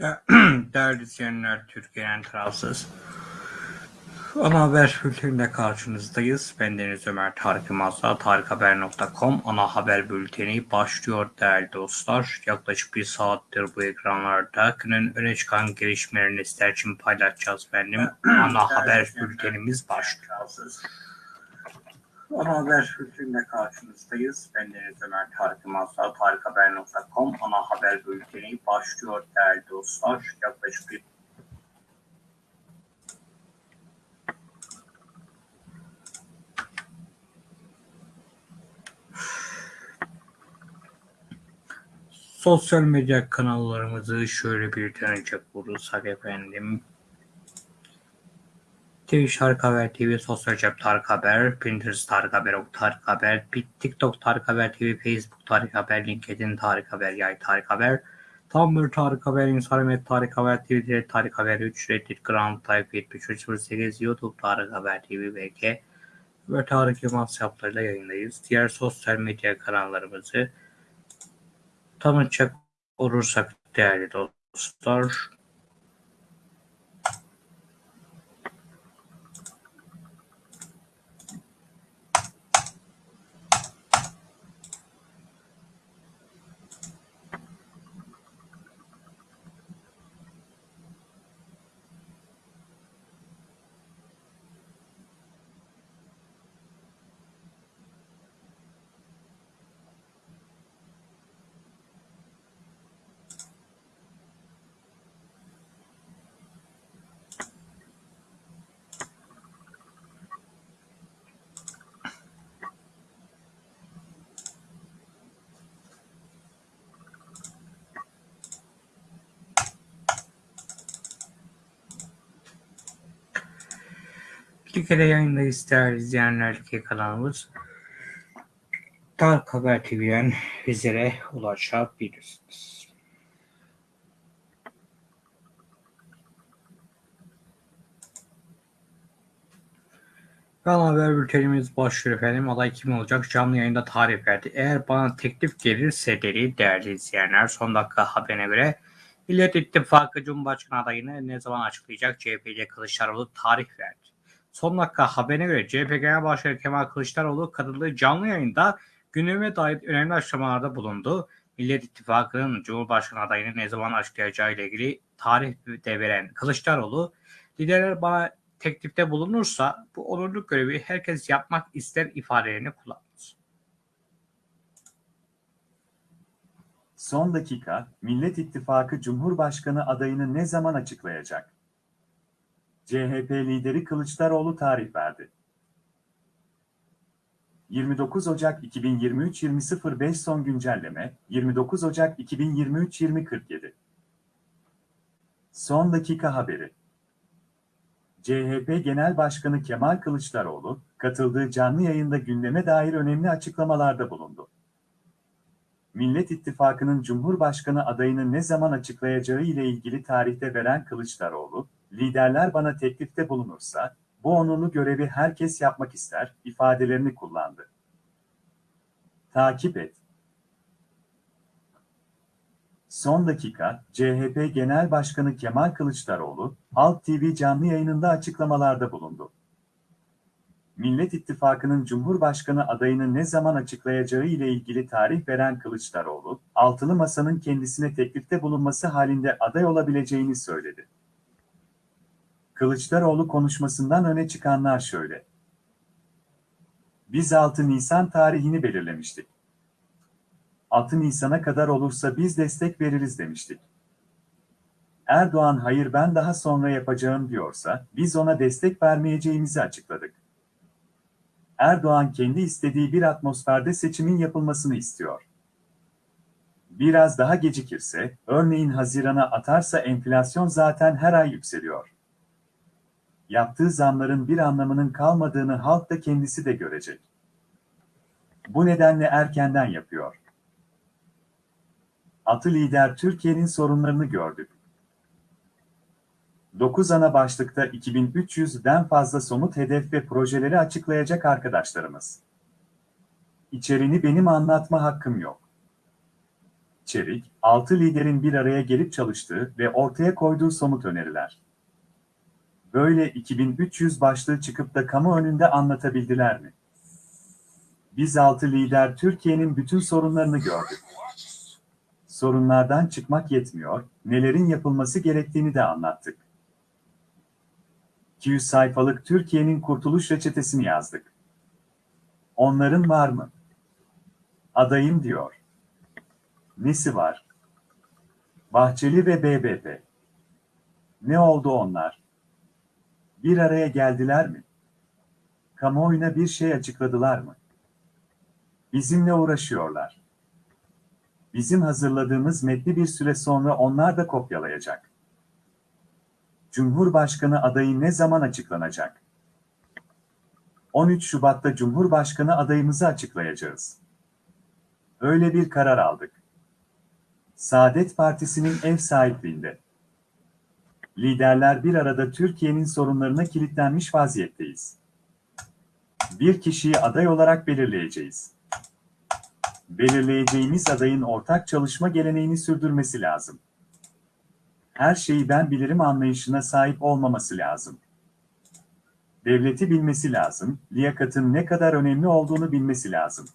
De- Değerli izleyenler, Türkiye'nin tarafsız ana haber bülteninde karşınızdayız. Ben Deniz Ömer Tarık Yılmaz'la tarikhaber.com ana haber bülteni başlıyor değerli dostlar. Yaklaşık bir saattir bu ekranlarda günün öne çıkan gelişmelerini sizler için paylaşacağız efendim. Ana haber bültenimiz başlıyor. Ana haber bülteninde karşınızdayız. Ben Deniz Ömer Tarık Yılmaz'la tarikhaber.com ana haber bülteni başlıyor değerli dostlar. Yaklaşık bir Sosyal medya kanallarımızı şöyle bir tanıcak olursak efendim. Twitch Tarık Haber TV, Sosyal Cep Tarık Haber, Pinterest Tarık Haber, Ok Tarık Haber, TikTok Tarık Haber TV, Facebook Tarık Haber, LinkedIn Tarık Haber, Yay Tarık Haber, Tumblr Tarık Haber, Instagram Tarık Haber, Twitter Tarık Haber 3, Reddit Ground Type 7308, YouTube Tarık Haber TV, BK ve Tarık Yılmaz hesaplarıyla yayındayız. Diğer sosyal medya kanallarımızı tanıtacak olursak değerli dostlar. Türkiye'de yayındayız değerli izleyenler ki kanalımız Tarık Haber TV'den bizlere ulaşabilirsiniz. Kanal haber bültenimiz başlıyor efendim. Aday kim olacak? Canlı yayında tarih verdi. Eğer bana teklif gelirse dedi değerli izleyenler son dakika haberine göre Millet İttifakı Cumhurbaşkanı adayını ne zaman açıklayacak? CHP'li Kılıçdaroğlu tarih verdi. Son dakika haberine göre CHP Genel Başkanı Kemal Kılıçdaroğlu katıldığı canlı yayında gündeme dair önemli açıklamalarda bulundu. Millet İttifakı'nın Cumhurbaşkanı adayını ne zaman açıklayacağı ile ilgili tarih de veren Kılıçdaroğlu, liderler bana teklifte bulunursa bu onurlu görevi herkes yapmak ister ifadelerini kullandı. Son dakika, Millet İttifakı Cumhurbaşkanı adayını ne zaman açıklayacak? CHP lideri Kılıçdaroğlu tarih verdi. 29 Ocak 2023 20.05 son güncelleme 29 Ocak 2023 20.47 Son dakika haberi CHP Genel Başkanı Kemal Kılıçdaroğlu, katıldığı canlı yayında gündeme dair önemli açıklamalarda bulundu. Millet İttifakı'nın Cumhurbaşkanı adayını ne zaman açıklayacağı ile ilgili tarihte veren Kılıçdaroğlu, liderler bana teklifte bulunursa, bu onurlu görevi herkes yapmak ister, ifadelerini kullandı. Takip et. Son dakika, CHP Genel Başkanı Kemal Kılıçdaroğlu, Halk TV canlı yayınında açıklamalarda bulundu. Millet İttifakı'nın Cumhurbaşkanı adayını ne zaman açıklayacağı ile ilgili tarih veren Kılıçdaroğlu, Altılı Masa'nın kendisine teklifte bulunması halinde aday olabileceğini söyledi. Kılıçdaroğlu konuşmasından öne çıkanlar şöyle. Biz 6 Nisan tarihini belirlemiştik. 6 Nisan'a kadar olursa biz destek veririz demiştik. Erdoğan hayır ben daha sonra yapacağım diyorsa biz ona destek vermeyeceğimizi açıkladık. Erdoğan kendi istediği bir atmosferde seçimin yapılmasını istiyor. Biraz daha gecikirse, örneğin Haziran'a atarsa enflasyon zaten her ay yükseliyor. Yaptığı zamların bir anlamının kalmadığını halk da kendisi de görecek. Bu nedenle erkenden yapıyor. Atı lider Türkiye'nin sorunlarını gördük. 9 ana başlıkta 2300'den fazla somut hedef ve projeleri açıklayacak arkadaşlarımız. İçeriğini benim anlatma hakkım yok. İçerik, 6 liderin bir araya gelip çalıştığı ve ortaya koyduğu somut öneriler. Böyle 2300 başlığı çıkıp da kamu önünde anlatabildiler mi? Biz 6 lider Türkiye'nin bütün sorunlarını gördük. Sorunlardan çıkmak yetmiyor, nelerin yapılması gerektiğini de anlattık. 200 sayfalık Türkiye'nin kurtuluş reçetesini yazdık. Onların var mı? Adayım diyor. Nesi var? Bahçeli ve BBP. Ne oldu onlar? Bir araya geldiler mi? Kamuoyuna bir şey açıkladılar mı? Bizimle uğraşıyorlar. Bizim hazırladığımız metni bir süre sonra onlar da kopyalayacak. Cumhurbaşkanı adayı ne zaman açıklanacak? 13 Şubat'ta Cumhurbaşkanı adayımızı açıklayacağız. Öyle bir karar aldık. Saadet Partisi'nin ev sahipliğinde. Liderler bir arada Türkiye'nin sorunlarına kilitlenmiş vaziyetteyiz. Bir kişiyi aday olarak belirleyeceğiz. Belirleyeceğimiz adayın ortak çalışma geleneğini sürdürmesi lazım. Her şeyi ben bilirim anlayışına sahip olmaması lazım. Devleti bilmesi lazım, liyakatın ne kadar önemli olduğunu bilmesi lazım.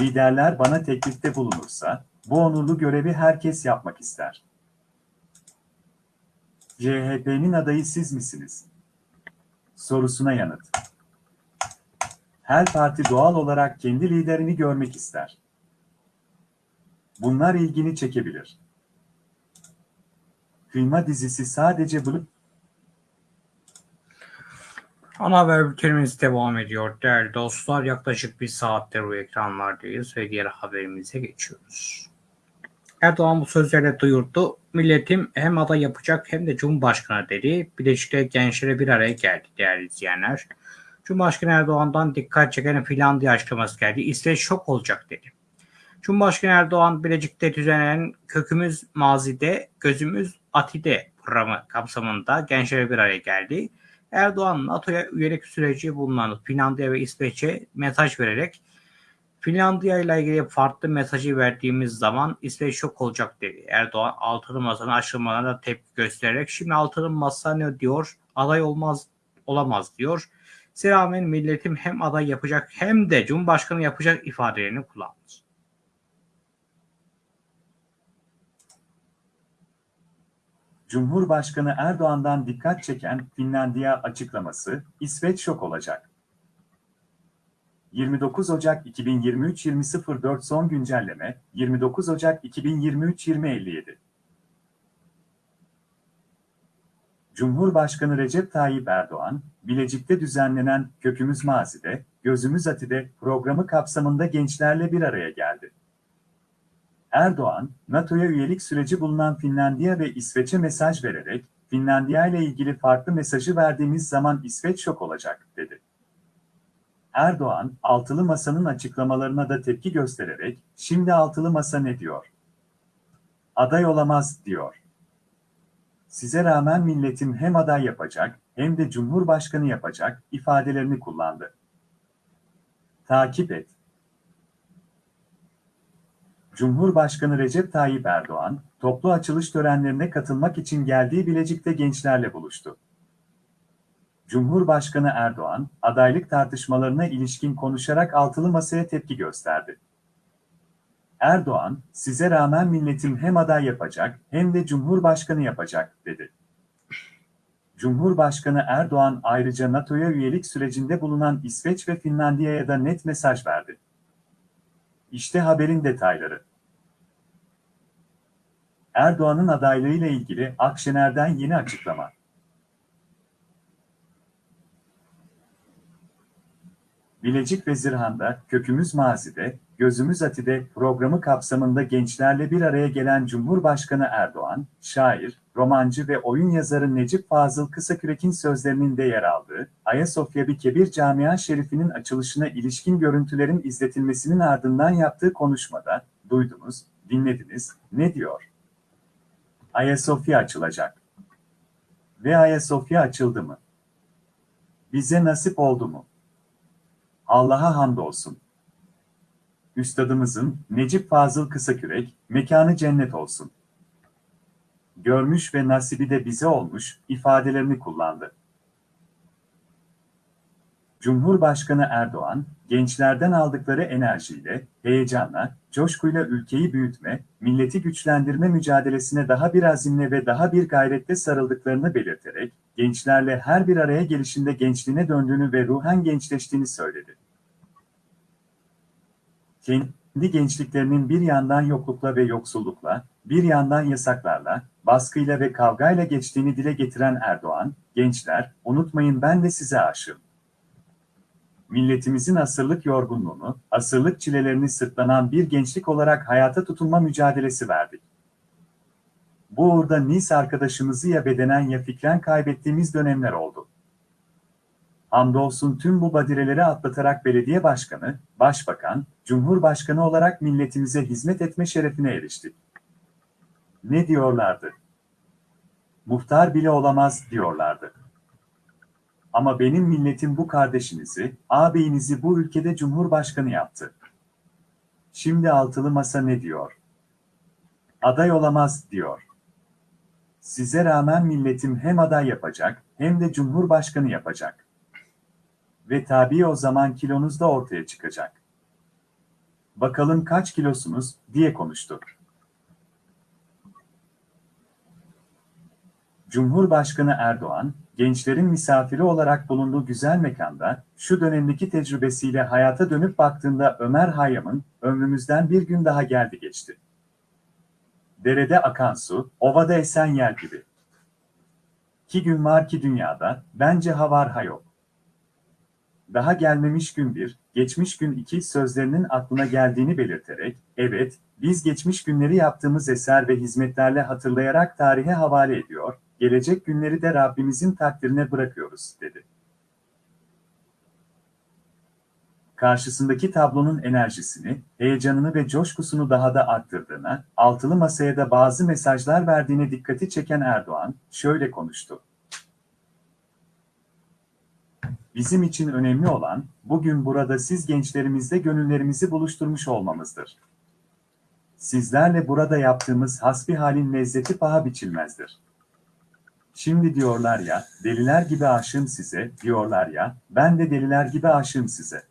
Liderler bana teklifte bulunursa, bu onurlu görevi herkes yapmak ister. CHP'nin adayı siz misiniz? Sorusuna yanıt. Her parti doğal olarak kendi liderini görmek ister. Bunlar ilgini çekebilir. Kıyma dizisi sadece bulup Ana haber bültenimiz devam ediyor. Değerli dostlar yaklaşık bir saattir bu ekranlardayız ve diğer haberimize geçiyoruz. Erdoğan bu sözlerle duyurdu. Milletim hem aday yapacak hem de Cumhurbaşkanı dedi. Bileşik'te gençlere bir araya geldi değerli izleyenler. Cumhurbaşkanı Erdoğan'dan dikkat çeken Finlandiya açıklaması geldi. İsveç şok olacak dedi. Cumhurbaşkanı Erdoğan Bilecik'te düzenlenen Kökümüz Mazide, Gözümüz Atide programı kapsamında gençlere bir araya geldi. Erdoğan NATO'ya üyelik süreci bulunan Finlandiya ve İsveç'e mesaj vererek Finlandiya ile ilgili farklı mesajı verdiğimiz zaman İsveç şok olacak dedi. Erdoğan altılı masanın açılmalarına da tepki göstererek şimdi altılı masa ne diyor? Aday olmaz olamaz diyor. Selamen milletim hem aday yapacak hem de Cumhurbaşkanı yapacak ifadelerini kullandı. Cumhurbaşkanı Erdoğan'dan dikkat çeken Finlandiya açıklaması, İsveç şok olacak. 29 Ocak 2023 20.04 son güncelleme, 29 Ocak 2023 20.57 Cumhurbaşkanı Recep Tayyip Erdoğan, Bilecik'te düzenlenen Kökümüz Mazi'de, Gözümüz Ati'de programı kapsamında gençlerle bir araya geldi. Erdoğan, NATO'ya üyelik süreci bulunan Finlandiya ve İsveç'e mesaj vererek, Finlandiya ile ilgili farklı mesajı verdiğimiz zaman İsveç şok olacak, dedi. Erdoğan, Altılı Masa'nın açıklamalarına da tepki göstererek, şimdi Altılı Masa ne diyor? Aday olamaz, diyor. Size rağmen milletim hem aday yapacak, hem de Cumhurbaşkanı yapacak ifadelerini kullandı. Takip et. Cumhurbaşkanı Recep Tayyip Erdoğan, toplu açılış törenlerine katılmak için geldiği Bilecik'te gençlerle buluştu. Cumhurbaşkanı Erdoğan, adaylık tartışmalarına ilişkin konuşarak altılı masaya tepki gösterdi. Erdoğan, size rağmen milletim hem aday yapacak hem de Cumhurbaşkanı yapacak, dedi. Cumhurbaşkanı Erdoğan ayrıca NATO'ya üyelik sürecinde bulunan İsveç ve Finlandiya'ya da net mesaj verdi. İşte haberin detayları. Erdoğan'ın adaylığıyla ilgili Akşener'den yeni açıklama. Bilecik ve Zırhan'da, Kökümüz Mazi'de, Gözümüz Ati'de programı kapsamında gençlerle bir araya gelen Cumhurbaşkanı Erdoğan, şair, romancı ve oyun yazarı Necip Fazıl Kısakürek'in sözlerinin de yer aldığı, Ayasofya bir Kebir Camia Şerifi'nin açılışına ilişkin görüntülerin izletilmesinin ardından yaptığı konuşmada, duydunuz, dinlediniz, ne diyor? Ayasofya açılacak. Ve Ayasofya açıldı mı? Bize nasip oldu mu? Allah'a hamdolsun. Üstadımızın Necip Fazıl Kısakürek, mekanı cennet olsun. Görmüş ve nasibi de bize olmuş ifadelerini kullandı. Cumhurbaşkanı Erdoğan, gençlerden aldıkları enerjiyle, heyecanla, coşkuyla ülkeyi büyütme, milleti güçlendirme mücadelesine daha bir azimle ve daha bir gayretle sarıldıklarını belirterek, gençlerle her bir araya gelişinde gençliğine döndüğünü ve ruhen gençleştiğini söyledi. Kendi gençliklerinin bir yandan yoklukla ve yoksullukla, bir yandan yasaklarla, baskıyla ve kavgayla geçtiğini dile getiren Erdoğan, gençler, unutmayın ben de size aşığım milletimizin asırlık yorgunluğunu, asırlık çilelerini sırtlanan bir gençlik olarak hayata tutunma mücadelesi verdik. Bu uğurda Nice arkadaşımızı ya bedenen ya fikren kaybettiğimiz dönemler oldu. Hamdolsun tüm bu badireleri atlatarak belediye başkanı, başbakan, cumhurbaşkanı olarak milletimize hizmet etme şerefine eriştik. Ne diyorlardı? Muhtar bile olamaz diyorlardı. Ama benim milletim bu kardeşinizi, ağabeyinizi bu ülkede cumhurbaşkanı yaptı. Şimdi altılı masa ne diyor? Aday olamaz diyor. Size rağmen milletim hem aday yapacak hem de cumhurbaşkanı yapacak. Ve tabii o zaman kilonuz da ortaya çıkacak. Bakalım kaç kilosunuz diye konuştu. Cumhurbaşkanı Erdoğan, gençlerin misafiri olarak bulunduğu güzel mekanda, şu dönemdeki tecrübesiyle hayata dönüp baktığında Ömer Hayyam'ın, ömrümüzden bir gün daha geldi geçti. Derede akan su, ovada esen yer gibi. Ki gün var ki dünyada, bence ha var ha yok. Daha gelmemiş gün bir, geçmiş gün iki sözlerinin aklına geldiğini belirterek, evet, biz geçmiş günleri yaptığımız eser ve hizmetlerle hatırlayarak tarihe havale ediyor, gelecek günleri de Rabbimizin takdirine bırakıyoruz, dedi. Karşısındaki tablonun enerjisini, heyecanını ve coşkusunu daha da arttırdığına, altılı masaya da bazı mesajlar verdiğine dikkati çeken Erdoğan, şöyle konuştu. Bizim için önemli olan, bugün burada siz gençlerimizle gönüllerimizi buluşturmuş olmamızdır. Sizlerle burada yaptığımız hasbihalin lezzeti paha biçilmezdir. Şimdi diyorlar ya, deliler gibi aşığım size, diyorlar ya, ben de deliler gibi aşığım size.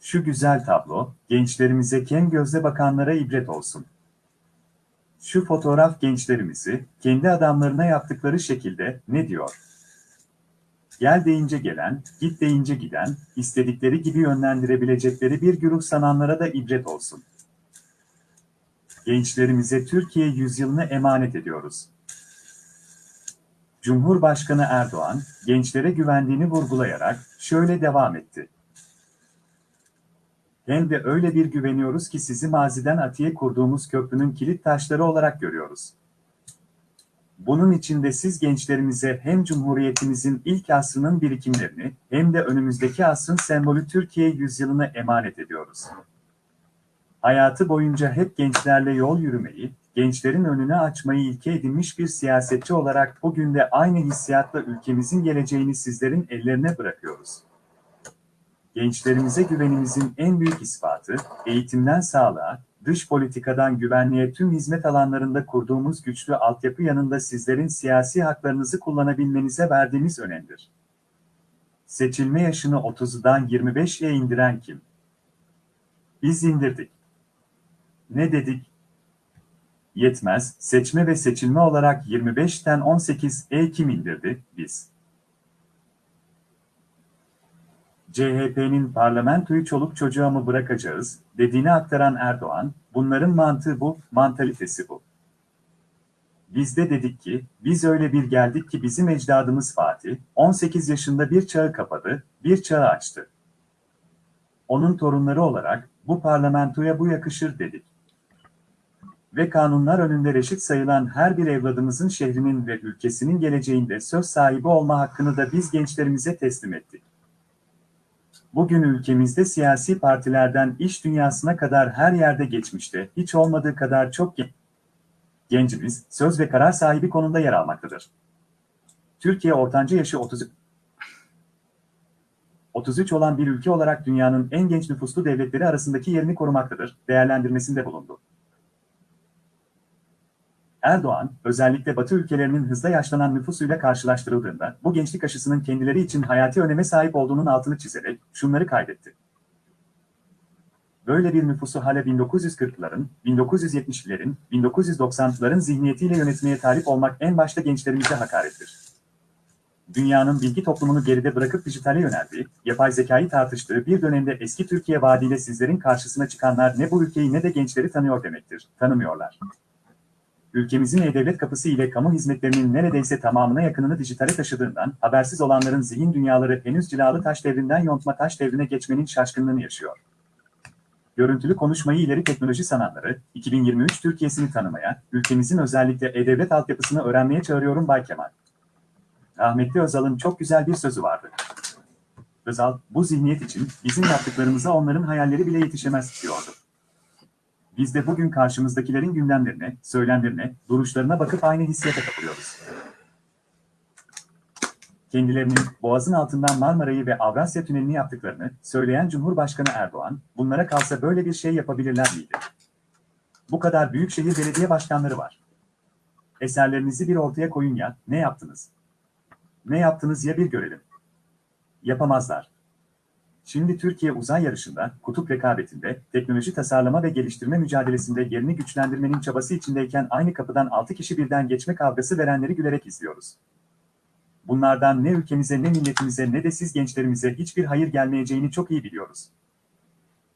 Şu güzel tablo, gençlerimize kem gözle bakanlara ibret olsun. Şu fotoğraf gençlerimizi, kendi adamlarına yaptıkları şekilde, ne diyor? Gel deyince gelen, git deyince giden, istedikleri gibi yönlendirebilecekleri bir güruh sananlara da ibret olsun. Gençlerimize Türkiye yüzyılını emanet ediyoruz. Cumhurbaşkanı Erdoğan, gençlere güvendiğini vurgulayarak şöyle devam etti. Hem de öyle bir güveniyoruz ki sizi maziden atiye kurduğumuz köprünün kilit taşları olarak görüyoruz. Bunun için de siz gençlerimize hem Cumhuriyetimizin ilk asrının birikimlerini hem de önümüzdeki asrın sembolü Türkiye yüzyılını emanet ediyoruz. Hayatı boyunca hep gençlerle yol yürümeyi, gençlerin önünü açmayı ilke edinmiş bir siyasetçi olarak bugün de aynı hissiyatla ülkemizin geleceğini sizlerin ellerine bırakıyoruz. Gençlerimize güvenimizin en büyük ispatı, eğitimden sağlığa, dış politikadan güvenliğe tüm hizmet alanlarında kurduğumuz güçlü altyapı yanında sizlerin siyasi haklarınızı kullanabilmenize verdiğimiz önemdir. Seçilme yaşını 30'dan 25'e indiren kim? Biz indirdik. Ne dedik? Yetmez, seçme ve seçilme olarak 25'ten 18'e kim indirdi? Biz. CHP'nin parlamentoyu çoluk çocuğa mı bırakacağız dediğini aktaran Erdoğan, bunların mantığı bu, mantalitesi bu. Biz de dedik ki, biz öyle bir geldik ki bizim ecdadımız Fatih, 18 yaşında bir çağı kapadı, bir çağı açtı. Onun torunları olarak, bu parlamentoya bu yakışır dedik. Ve kanunlar önünde reşit sayılan her bir evladımızın şehrinin ve ülkesinin geleceğinde söz sahibi olma hakkını da biz gençlerimize teslim ettik. Bugün ülkemizde siyasi partilerden iş dünyasına kadar her yerde geçmişte, hiç olmadığı kadar çok gencimiz, söz ve karar sahibi konumda yer almaktadır. Türkiye ortanca yaşı 30 33 olan bir ülke olarak dünyanın en genç nüfuslu devletleri arasındaki yerini korumaktadır, değerlendirmesinde bulundu. Erdoğan, özellikle Batı ülkelerinin hızla yaşlanan nüfusuyla karşılaştırıldığında bu gençlik aşısının kendileri için hayati öneme sahip olduğunun altını çizerek şunları kaydetti. Böyle bir nüfusu hala 1940'ların, 1970'lerin, 1990'ların zihniyetiyle yönetmeye talip olmak en başta gençlerimize hakarettir. Dünyanın bilgi toplumunu geride bırakıp dijitale yöneldiği, yapay zekayı tartıştığı bir dönemde eski Türkiye vaadiyle sizlerin karşısına çıkanlar ne bu ülkeyi ne de gençleri tanıyor demektir. Tanımıyorlar. Ülkemizin e-devlet kapısı ile kamu hizmetlerinin neredeyse tamamına yakınını dijitale taşıdığından, habersiz olanların zihin dünyaları henüz cilalı taş devrinden yontma taş devrine geçmenin şaşkınlığını yaşıyor. Görüntülü konuşmayı ileri teknoloji sananları, 2023 Türkiye'sini tanımaya, ülkemizin özellikle e-devlet altyapısını öğrenmeye çağırıyorum Bay Kemal. Rahmetli Özal'ın çok güzel bir sözü vardı. Özal, bu zihniyet için bizim yaptıklarımıza onların hayalleri bile yetişemez diyordu. Biz de bugün karşımızdakilerin gündemlerine, söylemlerine, duruşlarına bakıp aynı hissiyata kapılıyoruz. Kendilerinin Boğaz'ın altından Marmara'yı ve Avrasya Tüneli'ni yaptıklarını söyleyen Cumhurbaşkanı Erdoğan, bunlara kalsa böyle bir şey yapabilirler miydi? Bu kadar büyük şehir belediye başkanları var. Eserlerinizi bir ortaya koyun ya, ne yaptınız? Ne yaptınız ya bir görelim. Yapamazlar. Şimdi Türkiye uzay yarışında, kutup rekabetinde, teknoloji tasarlama ve geliştirme mücadelesinde yerini güçlendirmenin çabası içindeyken aynı kapıdan 6 kişi birden geçme kavgası verenleri gülerek izliyoruz. Bunlardan ne ülkemize ne milletimize ne de siz gençlerimize hiçbir hayır gelmeyeceğini çok iyi biliyoruz.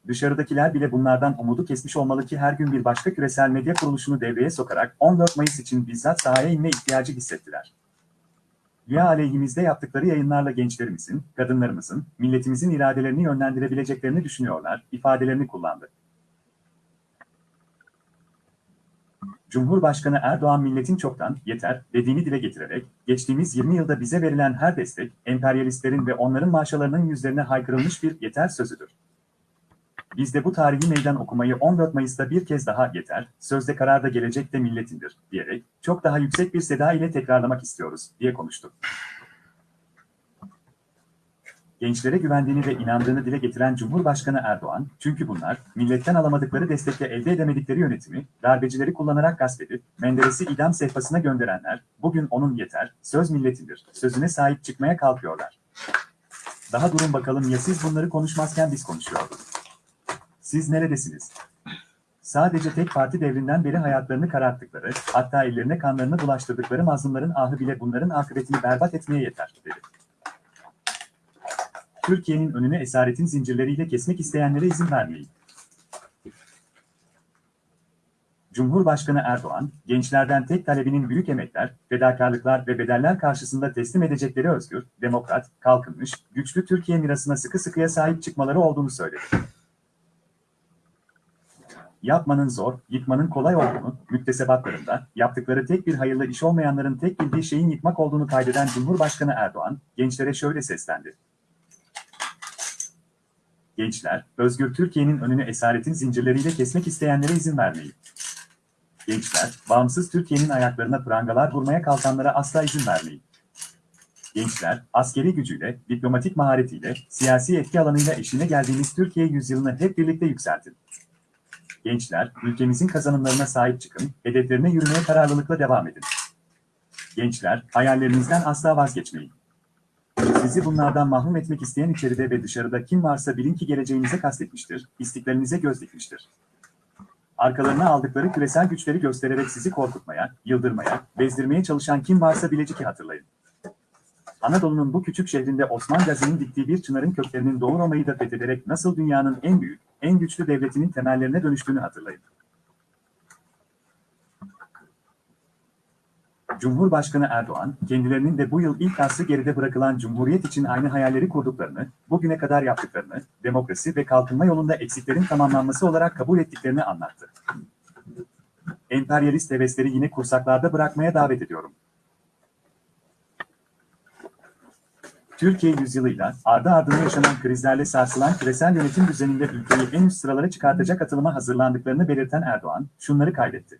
Dışarıdakiler bile bunlardan umudu kesmiş olmalı ki her gün bir başka küresel medya kuruluşunu devreye sokarak 14 Mayıs için bizzat sahaya inme ihtiyacı hissettiler. Ya aleyhimizde yaptıkları yayınlarla gençlerimizin, kadınlarımızın, milletimizin iradelerini yönlendirebileceklerini düşünüyorlar, ifadelerini kullandı. Cumhurbaşkanı Erdoğan milletin çoktan yeter dediğini dile getirerek, geçtiğimiz 20 yılda bize verilen her destek, emperyalistlerin ve onların maaşalarının yüzlerine haykırılmış bir yeter sözüdür. Biz de bu tarihi meydan okumayı 14 Mayıs'ta bir kez daha yeter, sözde kararda gelecek de milletindir, diyerek çok daha yüksek bir seda ile tekrarlamak istiyoruz, diye konuştu. Gençlere güvendiğini ve inandığını dile getiren Cumhurbaşkanı Erdoğan, çünkü bunlar, milletten alamadıkları destekle elde edemedikleri yönetimi, darbecileri kullanarak gasp edip, Menderes'i idam sehpasına gönderenler, bugün onun yeter, söz milletindir, sözüne sahip çıkmaya kalkıyorlar. Daha durun bakalım ya siz bunları konuşmazken biz konuşuyorduk. Siz neredesiniz? Sadece tek parti devrinden beri hayatlarını kararttıkları, hatta ellerine kanlarını bulaştırdıkları mazlumların ahı bile bunların akıbetini berbat etmeye yeter, dedi. Türkiye'nin önüne esaretin zincirleriyle kesmek isteyenlere izin vermeyin. Cumhurbaşkanı Erdoğan, gençlerden tek talebinin büyük emekler, fedakarlıklar ve bedeller karşısında teslim edecekleri özgür, demokrat, kalkınmış, güçlü Türkiye mirasına sıkı sıkıya sahip çıkmaları olduğunu söyledi yapmanın zor, yıkmanın kolay olduğunu, müktesebatlarında, yaptıkları tek bir hayırlı iş olmayanların tek bildiği şeyin yıkmak olduğunu kaydeden Cumhurbaşkanı Erdoğan, gençlere şöyle seslendi. Gençler, özgür Türkiye'nin önünü esaretin zincirleriyle kesmek isteyenlere izin vermeyin. Gençler, bağımsız Türkiye'nin ayaklarına prangalar vurmaya kalkanlara asla izin vermeyin. Gençler, askeri gücüyle, diplomatik maharetiyle, siyasi etki alanıyla eşine geldiğimiz Türkiye yüzyılını hep birlikte yükseltin gençler, ülkemizin kazanımlarına sahip çıkın, hedeflerine yürümeye kararlılıkla devam edin. Gençler, hayallerinizden asla vazgeçmeyin. Sizi bunlardan mahrum etmek isteyen içeride ve dışarıda kim varsa bilin ki geleceğinize kastetmiştir, istiklalinize göz dikmiştir. Arkalarına aldıkları küresel güçleri göstererek sizi korkutmaya, yıldırmaya, bezdirmeye çalışan kim varsa Bilecik'i hatırlayın. Anadolu'nun bu küçük şehrinde Osman Gazi'nin diktiği bir çınarın köklerinin Doğu Roma'yı da fethederek nasıl dünyanın en büyük, en güçlü devletinin temellerine dönüştüğünü hatırlayın. Cumhurbaşkanı Erdoğan, kendilerinin de bu yıl ilk asrı geride bırakılan Cumhuriyet için aynı hayalleri kurduklarını, bugüne kadar yaptıklarını, demokrasi ve kalkınma yolunda eksiklerin tamamlanması olarak kabul ettiklerini anlattı. Emperyalist hevesleri yine kursaklarda bırakmaya davet ediyorum. Türkiye yüzyılıyla ardı ardına yaşanan krizlerle sarsılan küresel yönetim düzeninde ülkeyi en üst sıralara çıkartacak atılıma hazırlandıklarını belirten Erdoğan, şunları kaydetti.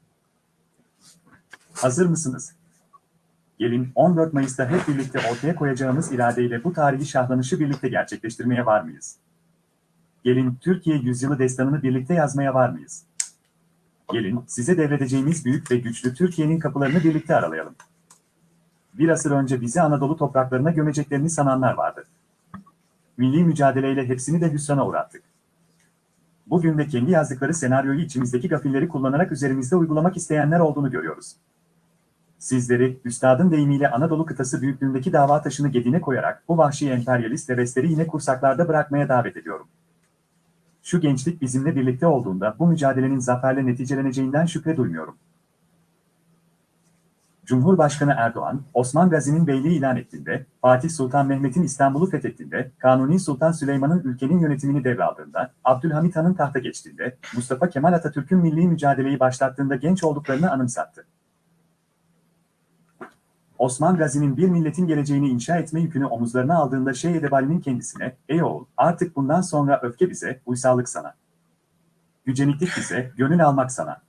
Hazır mısınız? Gelin 14 Mayıs'ta hep birlikte ortaya koyacağımız iradeyle bu tarihi şahlanışı birlikte gerçekleştirmeye var mıyız? Gelin Türkiye yüzyılı destanını birlikte yazmaya var mıyız? Gelin size devredeceğimiz büyük ve güçlü Türkiye'nin kapılarını birlikte aralayalım. Bir asır önce bizi Anadolu topraklarına gömeceklerini sananlar vardı. Milli mücadeleyle hepsini de hüsrana uğrattık. Bugün de kendi yazdıkları senaryoyu içimizdeki gafilleri kullanarak üzerimizde uygulamak isteyenler olduğunu görüyoruz. Sizleri, üstadın deyimiyle Anadolu kıtası büyüklüğündeki dava taşını gedine koyarak bu vahşi emperyalist hevesleri yine kursaklarda bırakmaya davet ediyorum. Şu gençlik bizimle birlikte olduğunda bu mücadelenin zaferle neticeleneceğinden şüphe duymuyorum. Cumhurbaşkanı Erdoğan, Osman Gazi'nin beyliği ilan ettiğinde, Fatih Sultan Mehmet'in İstanbul'u fethettiğinde, Kanuni Sultan Süleyman'ın ülkenin yönetimini devraldığında, Abdülhamit Han'ın tahta geçtiğinde, Mustafa Kemal Atatürk'ün milli mücadeleyi başlattığında genç olduklarını anımsattı. Osman Gazi'nin bir milletin geleceğini inşa etme yükünü omuzlarına aldığında Şeyh Edebali'nin kendisine, ''Ey oğul, artık bundan sonra öfke bize, uysallık sana. Yüceniklik bize, gönül almak sana.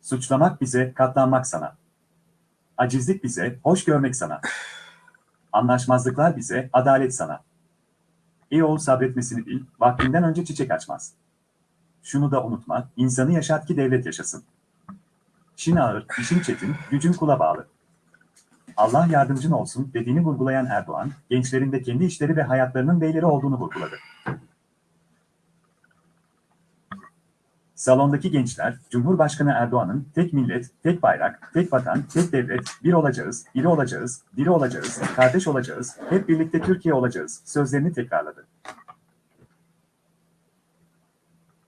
Suçlamak bize, katlanmak sana. Acizlik bize, hoş görmek sana. Anlaşmazlıklar bize, adalet sana. Ey oğul sabretmesini bil, vaktinden önce çiçek açmaz. Şunu da unutma, insanı yaşat ki devlet yaşasın. İşin ağır, işin çetin, gücün kula bağlı. Allah yardımcın olsun dediğini vurgulayan Erdoğan, gençlerin de kendi işleri ve hayatlarının beyleri olduğunu vurguladı. Salondaki gençler, Cumhurbaşkanı Erdoğan'ın tek millet, tek bayrak, tek vatan, tek devlet, bir olacağız, iri olacağız, diri olacağız, kardeş olacağız, hep birlikte Türkiye olacağız sözlerini tekrarladı.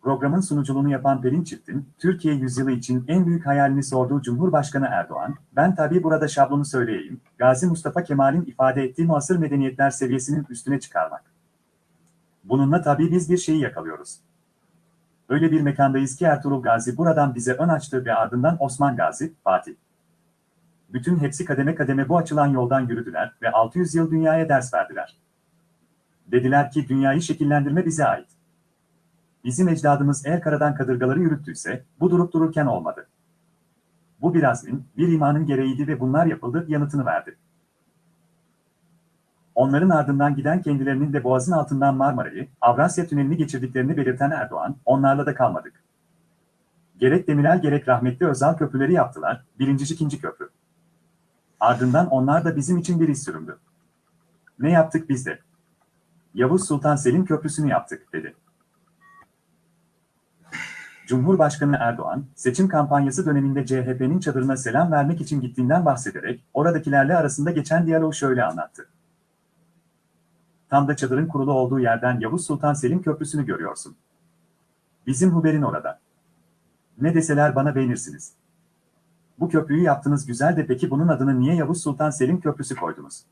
Programın sunuculuğunu yapan Pelin Çift'in, Türkiye yüzyılı için en büyük hayalini sorduğu Cumhurbaşkanı Erdoğan, ben tabii burada şablonu söyleyeyim, Gazi Mustafa Kemal'in ifade ettiği muasır medeniyetler seviyesinin üstüne çıkarmak. Bununla tabii biz bir şeyi yakalıyoruz. Öyle bir mekandayız ki Ertuğrul Gazi buradan bize ön açtı ve ardından Osman Gazi, Fatih. Bütün hepsi kademe kademe bu açılan yoldan yürüdüler ve 600 yıl dünyaya ders verdiler. Dediler ki dünyayı şekillendirme bize ait. Bizim ecdadımız eğer karadan kadırgaları yürüttüyse, bu durup dururken olmadı. Bu bir bir imanın gereğiydi ve bunlar yapıldı, yanıtını verdi. Onların ardından giden kendilerinin de boğazın altından Marmara'yı, Avrasya Tüneli'ni geçirdiklerini belirten Erdoğan, onlarla da kalmadık. Gerek Demirel gerek rahmetli Özal köprüleri yaptılar, birinci ikinci köprü. Ardından onlar da bizim için bir iz süründü. Ne yaptık biz de? Yavuz Sultan Selim Köprüsü'nü yaptık, dedi. Cumhurbaşkanı Erdoğan, seçim kampanyası döneminde CHP'nin çadırına selam vermek için gittiğinden bahsederek, oradakilerle arasında geçen diyaloğu şöyle anlattı. Tam da çadırın kurulu olduğu yerden Yavuz Sultan Selim Köprüsü'nü görüyorsun. Bizim Huber'in orada. Ne deseler bana beğenirsiniz. Bu köprüyü yaptınız güzel de peki bunun adını niye Yavuz Sultan Selim Köprüsü koydunuz?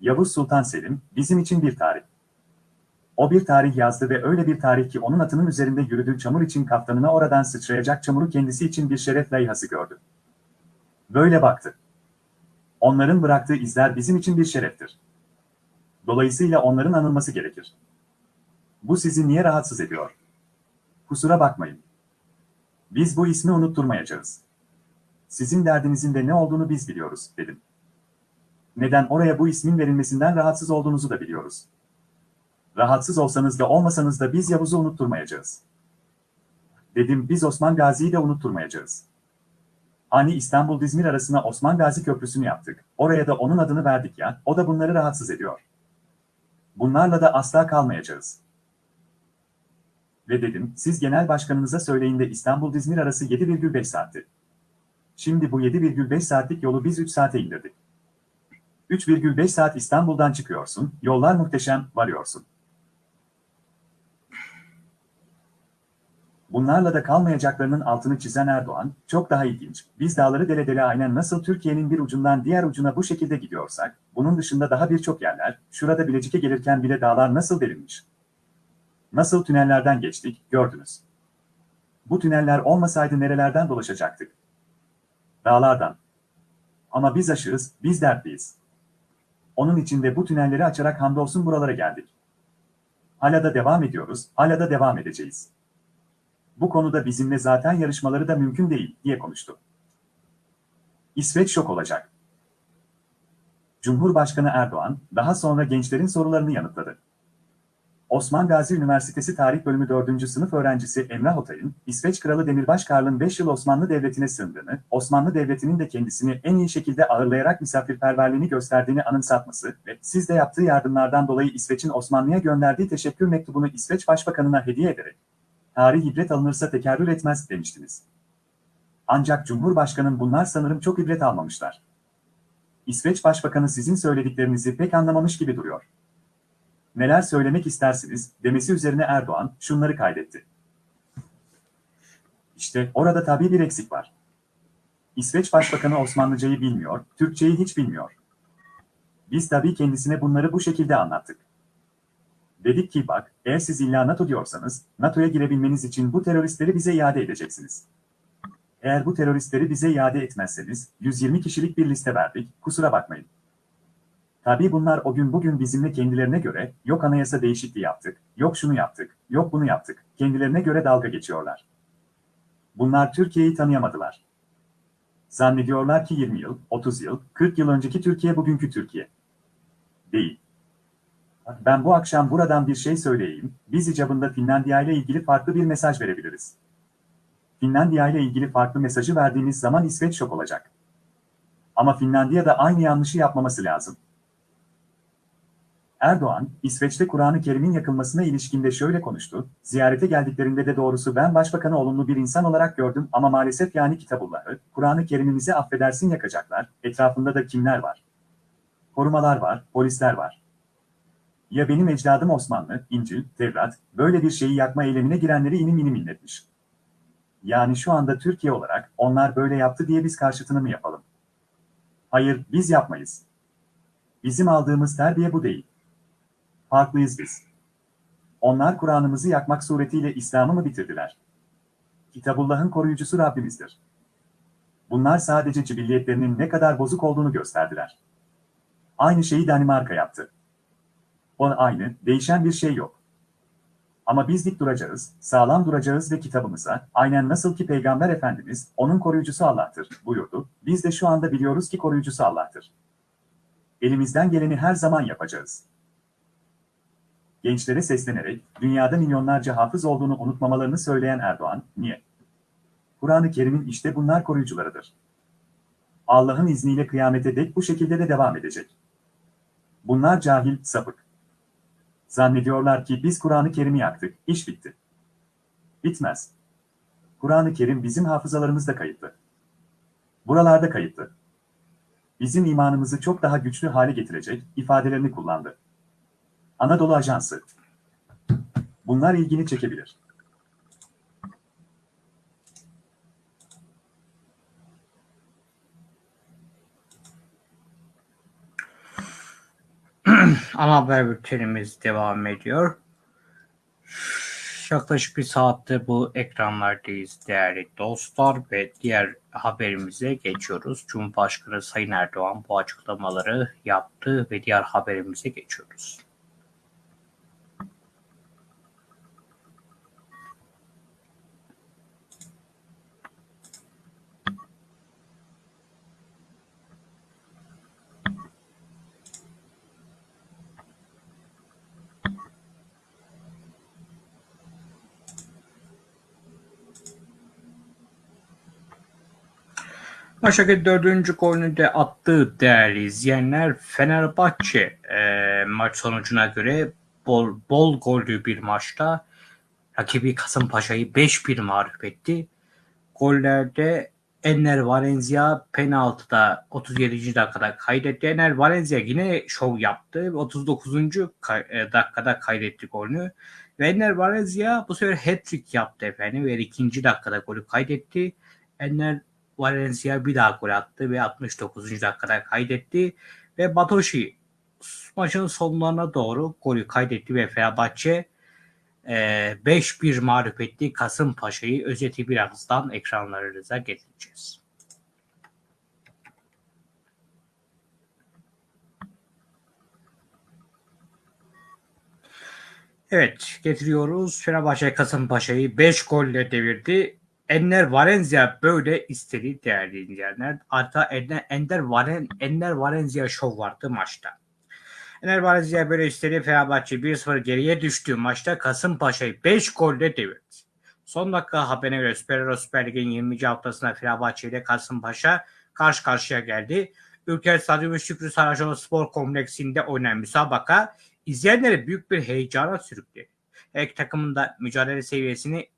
Yavuz Sultan Selim, bizim için bir tarih. O bir tarih yazdı ve öyle bir tarih ki onun atının üzerinde yürüdüğü çamur için kaftanına oradan sıçrayacak çamuru kendisi için bir şeref layihası gördü. Böyle baktı. Onların bıraktığı izler bizim için bir şereftir. Dolayısıyla onların anılması gerekir. Bu sizi niye rahatsız ediyor? Kusura bakmayın. Biz bu ismi unutturmayacağız. Sizin derdinizin de ne olduğunu biz biliyoruz, dedim. Neden oraya bu ismin verilmesinden rahatsız olduğunuzu da biliyoruz. Rahatsız olsanız da olmasanız da biz Yavuz'u unutturmayacağız. Dedim biz Osman Gazi'yi de unutturmayacağız. Hani İstanbul-İzmir arasına Osman Gazi Köprüsü'nü yaptık. Oraya da onun adını verdik ya, o da bunları rahatsız ediyor. Bunlarla da asla kalmayacağız. Ve dedim, siz genel başkanınıza söyleyin de İstanbul-İzmir arası 7,5 saatti. Şimdi bu 7,5 saatlik yolu biz 3 saate indirdik. 3,5 saat İstanbul'dan çıkıyorsun, yollar muhteşem, varıyorsun. Bunlarla da kalmayacaklarının altını çizen Erdoğan, çok daha ilginç. Biz dağları dele dele aynen nasıl Türkiye'nin bir ucundan diğer ucuna bu şekilde gidiyorsak, bunun dışında daha birçok yerler, şurada Bilecik'e gelirken bile dağlar nasıl delinmiş. Nasıl tünellerden geçtik, gördünüz. Bu tüneller olmasaydı nerelerden dolaşacaktık? Dağlardan. Ama biz aşığız, biz dertliyiz. Onun için de bu tünelleri açarak hamdolsun buralara geldik. Hala da devam ediyoruz, hala da devam edeceğiz. Bu konuda bizimle zaten yarışmaları da mümkün değil, diye konuştu. İsveç şok olacak. Cumhurbaşkanı Erdoğan, daha sonra gençlerin sorularını yanıtladı. Osman Gazi Üniversitesi Tarih Bölümü 4. sınıf öğrencisi Emrah Otay'ın, İsveç Kralı Demirbaş Karl'ın 5 yıl Osmanlı Devleti'ne sığındığını, Osmanlı Devleti'nin de kendisini en iyi şekilde ağırlayarak misafirperverliğini gösterdiğini anımsatması ve sizde yaptığı yardımlardan dolayı İsveç'in Osmanlı'ya gönderdiği teşekkür mektubunu İsveç Başbakanı'na hediye ederek, tarih ibret alınırsa tekerrür etmez demiştiniz. Ancak Cumhurbaşkanım bunlar sanırım çok ibret almamışlar. İsveç Başbakanı sizin söylediklerinizi pek anlamamış gibi duruyor. Neler söylemek istersiniz demesi üzerine Erdoğan şunları kaydetti. İşte orada tabii bir eksik var. İsveç Başbakanı Osmanlıcayı bilmiyor, Türkçeyi hiç bilmiyor. Biz tabii kendisine bunları bu şekilde anlattık. Dedik ki bak, eğer siz illa NATO diyorsanız, NATO'ya girebilmeniz için bu teröristleri bize iade edeceksiniz. Eğer bu teröristleri bize iade etmezseniz, 120 kişilik bir liste verdik, kusura bakmayın. Tabii bunlar o gün bugün bizimle kendilerine göre, yok anayasa değişikliği yaptık, yok şunu yaptık, yok bunu yaptık, kendilerine göre dalga geçiyorlar. Bunlar Türkiye'yi tanıyamadılar. Zannediyorlar ki 20 yıl, 30 yıl, 40 yıl önceki Türkiye bugünkü Türkiye. Değil. Ben bu akşam buradan bir şey söyleyeyim, biz icabında Finlandiya ile ilgili farklı bir mesaj verebiliriz. Finlandiya ile ilgili farklı mesajı verdiğiniz zaman İsveç şok olacak. Ama Finlandiya da aynı yanlışı yapmaması lazım. Erdoğan, İsveç'te Kur'an-ı Kerim'in yakılmasına ilişkinde şöyle konuştu, ziyarete geldiklerinde de doğrusu ben başbakanı olumlu bir insan olarak gördüm ama maalesef yani Kitabullah'ı, Kur'an-ı Kerim'imizi affedersin yakacaklar, etrafında da kimler var? Korumalar var, polisler var. Ya benim ecdadım Osmanlı, İncil, Tevrat, böyle bir şeyi yakma eylemine girenleri inim inim inletmiş. Yani şu anda Türkiye olarak onlar böyle yaptı diye biz karşıtını mı yapalım? Hayır, biz yapmayız. Bizim aldığımız terbiye bu değil. Farklıyız biz. Onlar Kur'an'ımızı yakmak suretiyle İslam'ı mı bitirdiler? Kitabullah'ın koruyucusu Rabbimizdir. Bunlar sadece cibilliyetlerinin ne kadar bozuk olduğunu gösterdiler. Aynı şeyi Danimarka yaptı. O aynı, değişen bir şey yok. Ama biz dik duracağız, sağlam duracağız ve kitabımıza, aynen nasıl ki Peygamber Efendimiz, onun koruyucusu Allah'tır, buyurdu, biz de şu anda biliyoruz ki koruyucusu Allah'tır. Elimizden geleni her zaman yapacağız. Gençlere seslenerek, dünyada milyonlarca hafız olduğunu unutmamalarını söyleyen Erdoğan, niye? Kur'an-ı Kerim'in işte bunlar koruyucularıdır. Allah'ın izniyle kıyamete dek bu şekilde de devam edecek. Bunlar cahil, sapık. Zannediyorlar ki biz Kur'an-ı Kerim'i yaktık, iş bitti. Bitmez. Kur'an-ı Kerim bizim hafızalarımızda kayıtlı. Buralarda kayıtlı. Bizim imanımızı çok daha güçlü hale getirecek ifadelerini kullandı. Anadolu Ajansı. Bunlar ilgini çekebilir. Ana haber bültenimiz devam ediyor. Yaklaşık bir saattir bu ekranlardayız değerli dostlar ve diğer haberimize geçiyoruz. Cumhurbaşkanı Sayın Erdoğan bu açıklamaları yaptı ve diğer haberimize geçiyoruz. Başak'ın dördüncü golünü de attığı değerli izleyenler Fenerbahçe e, maç sonucuna göre bol, bol gollü bir maçta rakibi Kasımpaşa'yı 5-1 mağlup etti. Gollerde Enner Valencia penaltıda 37. dakikada kaydetti. Enner Valencia yine şov yaptı. 39. Kay- dakikada kaydetti golünü. Ve Enner Valencia bu sefer hat-trick yaptı efendim ve ikinci dakikada golü kaydetti. Enner Valencia bir daha gol attı ve 69. dakikada kaydetti. Ve Batoshi maçın sonlarına doğru golü kaydetti ve Fenerbahçe e, 5-1 mağlup etti Kasımpaşa'yı. Özeti birazdan ekranlarınıza getireceğiz. Evet getiriyoruz. Fenerbahçe Kasımpaşa'yı 5 golle devirdi. Enner Valencia böyle istedi değerli izleyenler. Hatta Ender, Ender, Valen, Ender Valencia şov vardı maçta. Enner Valencia böyle istedi. Fenerbahçe 1-0 geriye düştüğü maçta Kasımpaşa'yı 5 golle devirdi. Son dakika haberine göre Süper Süper Lig'in 20. haftasında Fenerbahçe ile Kasımpaşa karşı karşıya geldi. Ülker Stadyumu Şükrü Saracoğlu Spor Kompleksinde oynanan müsabaka izleyenleri büyük bir heyecana sürükledi. Her takımın da mücadele seviyesini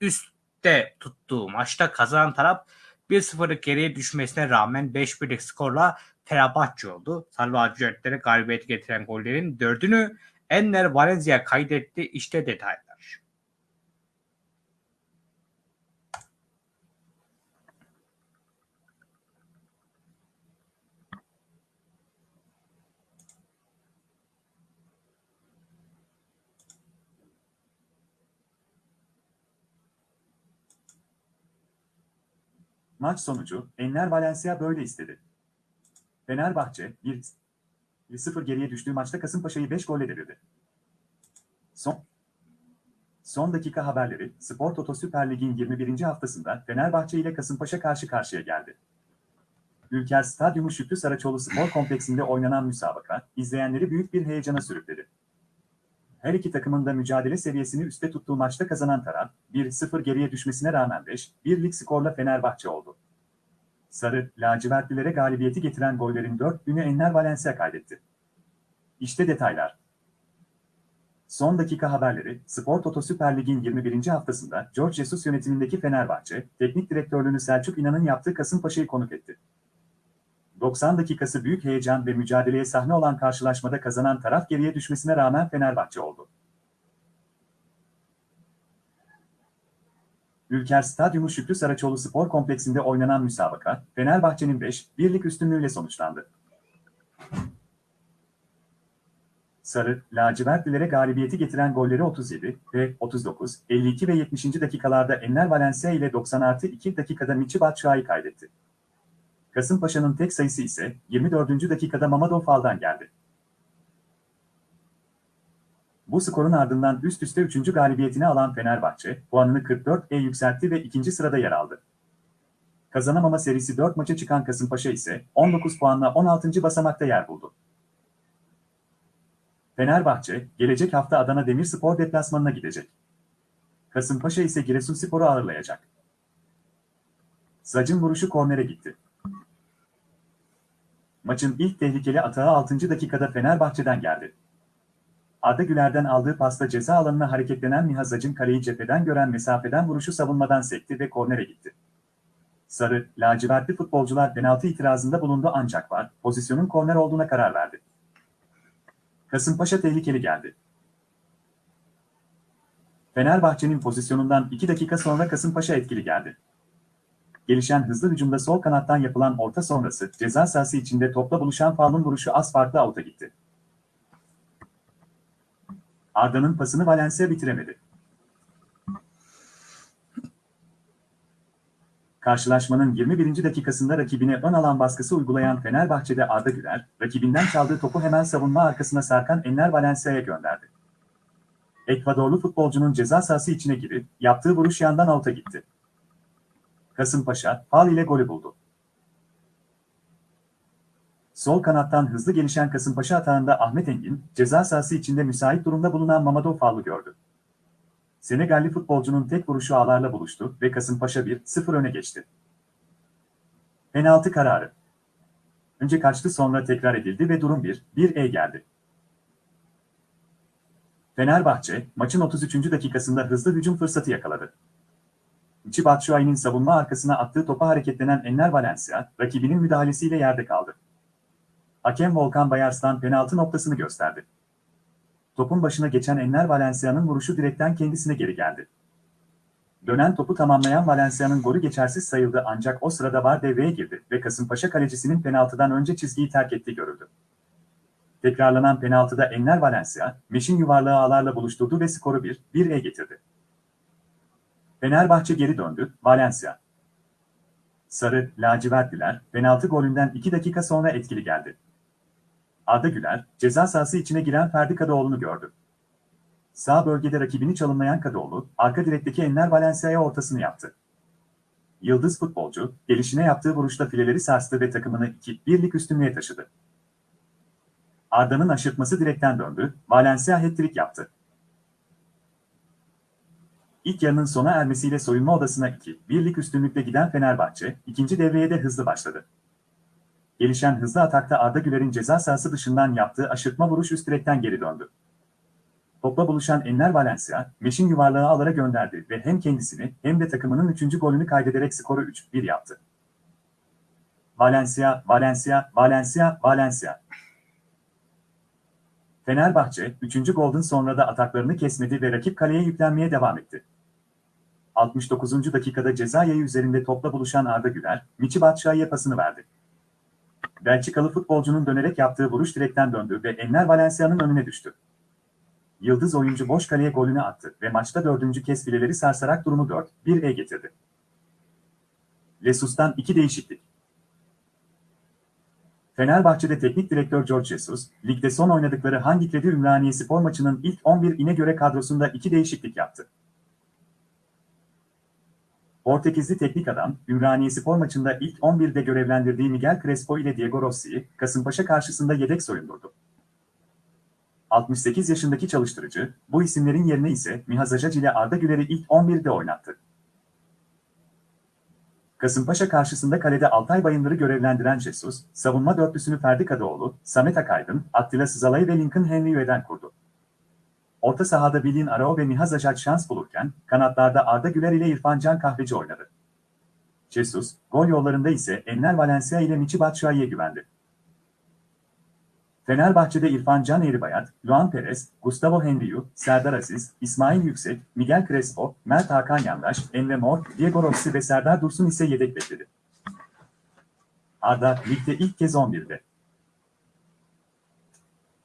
üstte tuttuğu maçta kazanan taraf 1-0'lık geriye düşmesine rağmen 5-1'lik skorla Fenerbahçe oldu. Sarı lacivertlere galibiyeti getiren gollerin dördünü Enner Valencia kaydetti. İşte detaylar. Maç sonucu, Enner Valencia böyle istedi. Fenerbahçe, 1-0 geriye düştüğü maçta Kasımpaşa'yı 5 golle devirdi. Son Son dakika haberleri, Spor Toto Süper Lig'in 21. haftasında Fenerbahçe ile Kasımpaşa karşı karşıya geldi. Ülker Stadyumu Şükrü Saraçoğlu Spor Kompleksinde oynanan müsabaka, izleyenleri büyük bir heyecana sürükledi. Her iki takımın da mücadele seviyesini üstte tuttuğu maçta kazanan taraf, 1-0 geriye düşmesine rağmen 5-1'lik skorla Fenerbahçe oldu. Sarı, lacivertlilere galibiyeti getiren gollerin 4 günü Enner Valencia kaydetti. İşte detaylar. Son dakika haberleri, Spor Toto Süper Lig'in 21. haftasında George Jesus yönetimindeki Fenerbahçe, teknik direktörlüğünü Selçuk İnan'ın yaptığı Kasımpaşa'yı konuk etti. 90 dakikası büyük heyecan ve mücadeleye sahne olan karşılaşmada kazanan taraf geriye düşmesine rağmen Fenerbahçe oldu. Ülker Stadyumu Şükrü Saraçoğlu Spor Kompleksinde oynanan müsabaka, Fenerbahçe'nin 5-1'lik üstünlüğüyle sonuçlandı. Sarı, lacivertlilere galibiyeti getiren golleri 37 ve 39, 52 ve 70. dakikalarda Enner Valencia ile 90 artı 2 dakikada Michi Batshuayi kaydetti. Kasımpaşa'nın tek sayısı ise 24. dakikada Mamadou Fal'dan geldi. Bu skorun ardından üst üste 3. galibiyetini alan Fenerbahçe, puanını 44'e yükseltti ve ikinci sırada yer aldı. Kazanamama serisi 4 maça çıkan Kasımpaşa ise 19 puanla 16. basamakta yer buldu. Fenerbahçe, gelecek hafta Adana Demirspor deplasmanına gidecek. Kasımpaşa ise Giresunspor'u ağırlayacak. Zacın vuruşu kornere gitti. Maçın ilk tehlikeli atağı 6. dakikada Fenerbahçe'den geldi. Arda Güler'den aldığı pasta ceza alanına hareketlenen Nihat Zacın kaleyi cepheden gören mesafeden vuruşu savunmadan sekti ve kornere gitti. Sarı, lacivertli futbolcular penaltı itirazında bulundu ancak var, pozisyonun korner olduğuna karar verdi. Kasımpaşa tehlikeli geldi. Fenerbahçe'nin pozisyonundan 2 dakika sonra Kasımpaşa etkili geldi. Gelişen hızlı hücumda sol kanattan yapılan orta sonrası ceza sahası içinde topla buluşan Fal'ın vuruşu az farklı avuta gitti. Arda'nın pasını Valencia bitiremedi. Karşılaşmanın 21. dakikasında rakibine ön alan baskısı uygulayan Fenerbahçe'de Arda Güler, rakibinden çaldığı topu hemen savunma arkasına sarkan Enner Valencia'ya gönderdi. Ekvadorlu futbolcunun ceza sahası içine girip yaptığı vuruş yandan avuta gitti. Kasımpaşa, fal ile golü buldu. Sol kanattan hızlı gelişen Kasımpaşa atağında Ahmet Engin, ceza sahası içinde müsait durumda bulunan Mamadou Fall'u gördü. Senegalli futbolcunun tek vuruşu ağlarla buluştu ve Kasımpaşa 1-0 öne geçti. Penaltı kararı. Önce kaçtı sonra tekrar edildi ve durum 1-1'e geldi. Fenerbahçe, maçın 33. dakikasında hızlı hücum fırsatı yakaladı. Michi Batshuayi'nin savunma arkasına attığı topa hareketlenen Enner Valencia, rakibinin müdahalesiyle yerde kaldı. Hakem Volkan Bayarslan penaltı noktasını gösterdi. Topun başına geçen Enner Valencia'nın vuruşu direkten kendisine geri geldi. Dönen topu tamamlayan Valencia'nın golü geçersiz sayıldı ancak o sırada VAR devreye girdi ve Kasımpaşa kalecisinin penaltıdan önce çizgiyi terk ettiği görüldü. Tekrarlanan penaltıda Enner Valencia, Meşin yuvarlağı ağlarla buluşturdu ve skoru 1-1'e getirdi. Fenerbahçe geri döndü, Valencia. Sarı, lacivertliler, penaltı golünden 2 dakika sonra etkili geldi. Arda Güler, ceza sahası içine giren Ferdi Kadıoğlu'nu gördü. Sağ bölgede rakibini çalımlayan Kadıoğlu, arka direkteki Enner Valencia'ya ortasını yaptı. Yıldız futbolcu, gelişine yaptığı vuruşta fileleri sarstı ve takımını 2-1'lik üstünlüğe taşıdı. Arda'nın aşırtması direkten döndü, Valencia hat-trick yaptı. İlk yarının sona ermesiyle soyunma odasına 2-1'lik üstünlükle giden Fenerbahçe, ikinci devreye de hızlı başladı. Gelişen hızlı atakta Arda Güler'in ceza sahası dışından yaptığı aşırtma vuruş üst direkten geri döndü. Topla buluşan Enner Valencia, Meşin yuvarlağı alara gönderdi ve hem kendisini hem de takımının 3. golünü kaydederek skoru 3-1 yaptı. Valencia, Valencia, Valencia, Valencia. Fenerbahçe, 3. golden sonra da ataklarını kesmedi ve rakip kaleye yüklenmeye devam etti. 69. dakikada ceza yayı üzerinde topla buluşan Arda Güler, Michi Batshuayi'ye pasını verdi. Belçikalı futbolcunun dönerek yaptığı vuruş direkten döndü ve Enner Valencia'nın önüne düştü. Yıldız oyuncu boş kaleye golünü attı ve maçta dördüncü kez fileleri sarsarak durumu 4-1'e getirdi. Lesus'tan iki değişiklik. Fenerbahçe'de teknik direktör George Jesus, ligde son oynadıkları hangi kredi Ümraniye spor maçının ilk 11'ine göre kadrosunda iki değişiklik yaptı. Portekizli teknik adam, Ümraniye spor maçında ilk 11'de görevlendirdiği Miguel Crespo ile Diego Rossi'yi Kasımpaşa karşısında yedek soyundurdu. 68 yaşındaki çalıştırıcı, bu isimlerin yerine ise Mihaz Acac ile Arda Güler'i ilk 11'de oynattı. Kasımpaşa karşısında kalede Altay Bayındır'ı görevlendiren Jesus, savunma dörtlüsünü Ferdi Kadıoğlu, Samet Akaydın, Attila Sızalay ve Lincoln Henry'den kurdu. Orta sahada Bilin Arao ve Mihaz Acac şans bulurken, kanatlarda Arda Güler ile İrfan Can Kahveci oynadı. Jesus, gol yollarında ise Enner Valencia ile Michi Batshuayi'ye güvendi. Fenerbahçe'de İrfan Can Eğribayat, Luan Perez, Gustavo Henriu, Serdar Aziz, İsmail Yüksek, Miguel Crespo, Mert Hakan Yandaş, Emre Mor, Diego Rossi ve Serdar Dursun ise yedek bekledi. Arda, ligde ilk kez 11'de.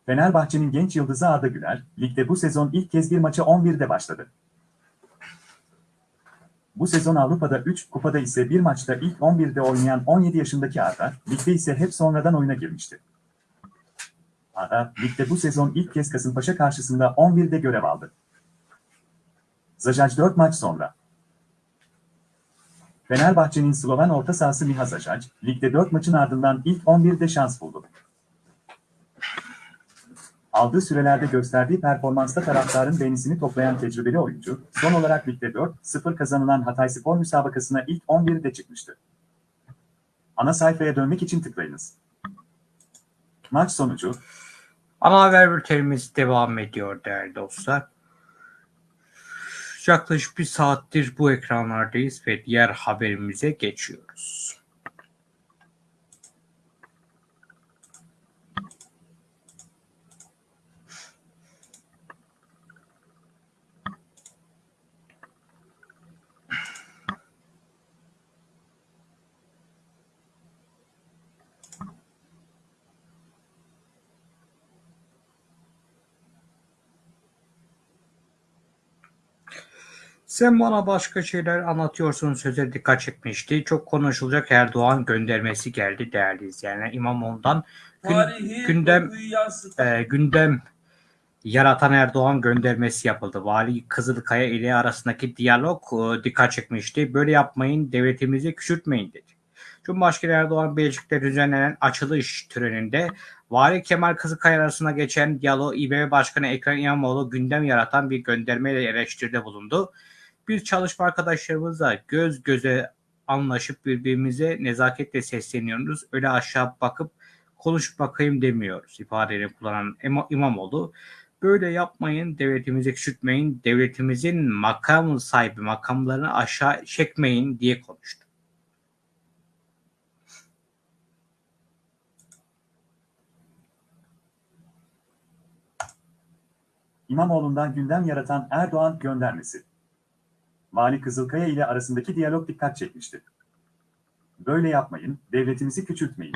Fenerbahçe'nin genç yıldızı Arda Güler, ligde bu sezon ilk kez bir maça 11'de başladı. Bu sezon Avrupa'da 3, kupada ise bir maçta ilk 11'de oynayan 17 yaşındaki Arda, ligde ise hep sonradan oyuna girmişti. Arda, ligde bu sezon ilk kez Kasımpaşa karşısında 11'de görev aldı. Zajac 4 maç sonra. Fenerbahçe'nin Sloven orta sahası Miha Zajac, ligde 4 maçın ardından ilk 11'de şans buldu. Aldığı sürelerde gösterdiği performansta taraftarın beğenisini toplayan tecrübeli oyuncu, son olarak ligde 4-0 kazanılan Hatay Spor müsabakasına ilk 11'de çıkmıştı. Ana sayfaya dönmek için tıklayınız. Maç sonucu Ana haber bültenimiz devam ediyor değerli dostlar. Yaklaşık bir saattir bu ekranlardayız ve diğer haberimize geçiyoruz. Sen bana başka şeyler anlatıyorsun söze dikkat çekmişti. Çok konuşulacak Erdoğan göndermesi geldi değerli izleyenler. İmamoğlu'ndan gün, gündem e, gündem yaratan Erdoğan göndermesi yapıldı. Vali Kızılkaya ile arasındaki diyalog e, dikkat çekmişti. Böyle yapmayın, devletimizi küçültmeyin dedi. Cumhurbaşkanı Erdoğan Belçik'te düzenlenen açılış töreninde Vali Kemal Kızılkaya arasında geçen diyalog İBB Başkanı Ekrem İmamoğlu gündem yaratan bir göndermeyle eleştiride bulundu. Biz çalışma arkadaşlarımızla göz göze anlaşıp birbirimize nezaketle sesleniyoruz. Öyle aşağı bakıp konuş bakayım demiyoruz ifadelerini kullanan İma- İmamoğlu. Böyle yapmayın, devletimizi küçültmeyin, devletimizin makam sahibi makamlarını aşağı çekmeyin diye konuştu. İmamoğlu'ndan gündem yaratan Erdoğan göndermesi. Vali Kızılkaya ile arasındaki diyalog dikkat çekmişti. Böyle yapmayın, devletimizi küçültmeyin.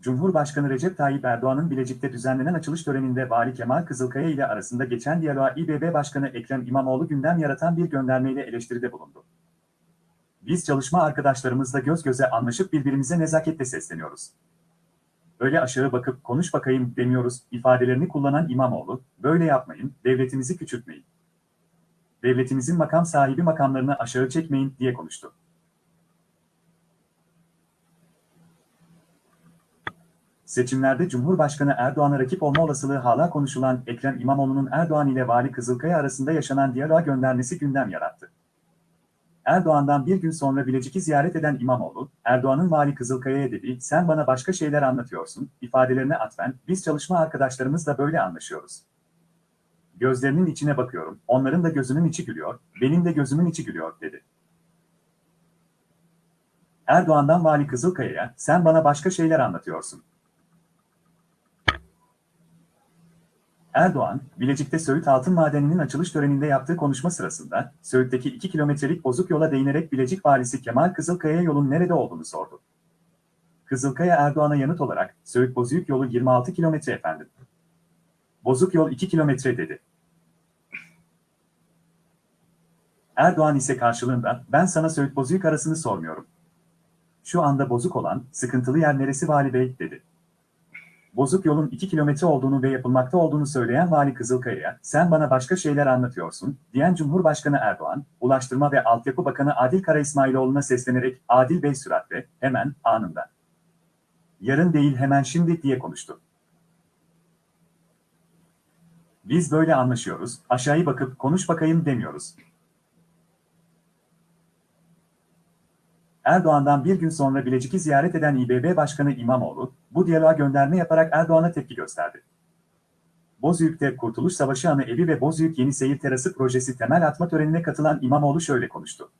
Cumhurbaşkanı Recep Tayyip Erdoğan'ın Bilecik'te düzenlenen açılış töreninde Vali Kemal Kızılkaya ile arasında geçen diyaloğa İBB Başkanı Ekrem İmamoğlu gündem yaratan bir göndermeyle eleştiride bulundu. Biz çalışma arkadaşlarımızla göz göze anlaşıp birbirimize nezaketle sesleniyoruz. Öyle aşağı bakıp konuş bakayım demiyoruz ifadelerini kullanan İmamoğlu, böyle yapmayın, devletimizi küçültmeyin. Devletinizin makam sahibi makamlarını aşağı çekmeyin diye konuştu. Seçimlerde Cumhurbaşkanı Erdoğan'a rakip olma olasılığı hala konuşulan Ekrem İmamoğlu'nun Erdoğan ile Vali Kızılkaya arasında yaşanan diyaloğa göndermesi gündem yarattı. Erdoğan'dan bir gün sonra Bilecik'i ziyaret eden İmamoğlu, Erdoğan'ın Vali Kızılkaya'ya dedi, sen bana başka şeyler anlatıyorsun, ifadelerine atfen, biz çalışma arkadaşlarımızla böyle anlaşıyoruz. Gözlerinin içine bakıyorum, onların da gözünün içi gülüyor, benim de gözümün içi gülüyor, dedi. Erdoğan'dan Vali Kızılkaya'ya, sen bana başka şeyler anlatıyorsun. Erdoğan, Bilecik'te Söğüt Altın Madeni'nin açılış töreninde yaptığı konuşma sırasında, Söğüt'teki 2 kilometrelik bozuk yola değinerek Bilecik valisi Kemal Kızılkaya yolun nerede olduğunu sordu. Kızılkaya Erdoğan'a yanıt olarak, Söğüt Bozüyük yolu 26 kilometre efendim. Bozuk yol 2 kilometre dedi. Erdoğan ise karşılığında, ben sana Söğüt Bozüyük arasını sormuyorum. Şu anda bozuk olan, sıkıntılı yer neresi Vali Bey, dedi. Bozuk yolun 2 kilometre olduğunu ve yapılmakta olduğunu söyleyen Vali Kızılkaya'ya, sen bana başka şeyler anlatıyorsun, diyen Cumhurbaşkanı Erdoğan, Ulaştırma ve Altyapı Bakanı Adil Kara İsmailoğlu'na seslenerek, Adil Bey süratle, hemen, anında. Yarın değil hemen şimdi diye konuştu. Biz böyle anlaşıyoruz, aşağıya bakıp konuş bakayım demiyoruz. Erdoğan'dan bir gün sonra Bilecik'i ziyaret eden İBB Başkanı İmamoğlu, bu diyaloğa gönderme yaparak Erdoğan'a tepki gösterdi. Bozüyük'te Kurtuluş Savaşı Anı Evi ve Bozüyük Yeni Seyir Terası projesi temel atma törenine katılan İmamoğlu şöyle konuştu.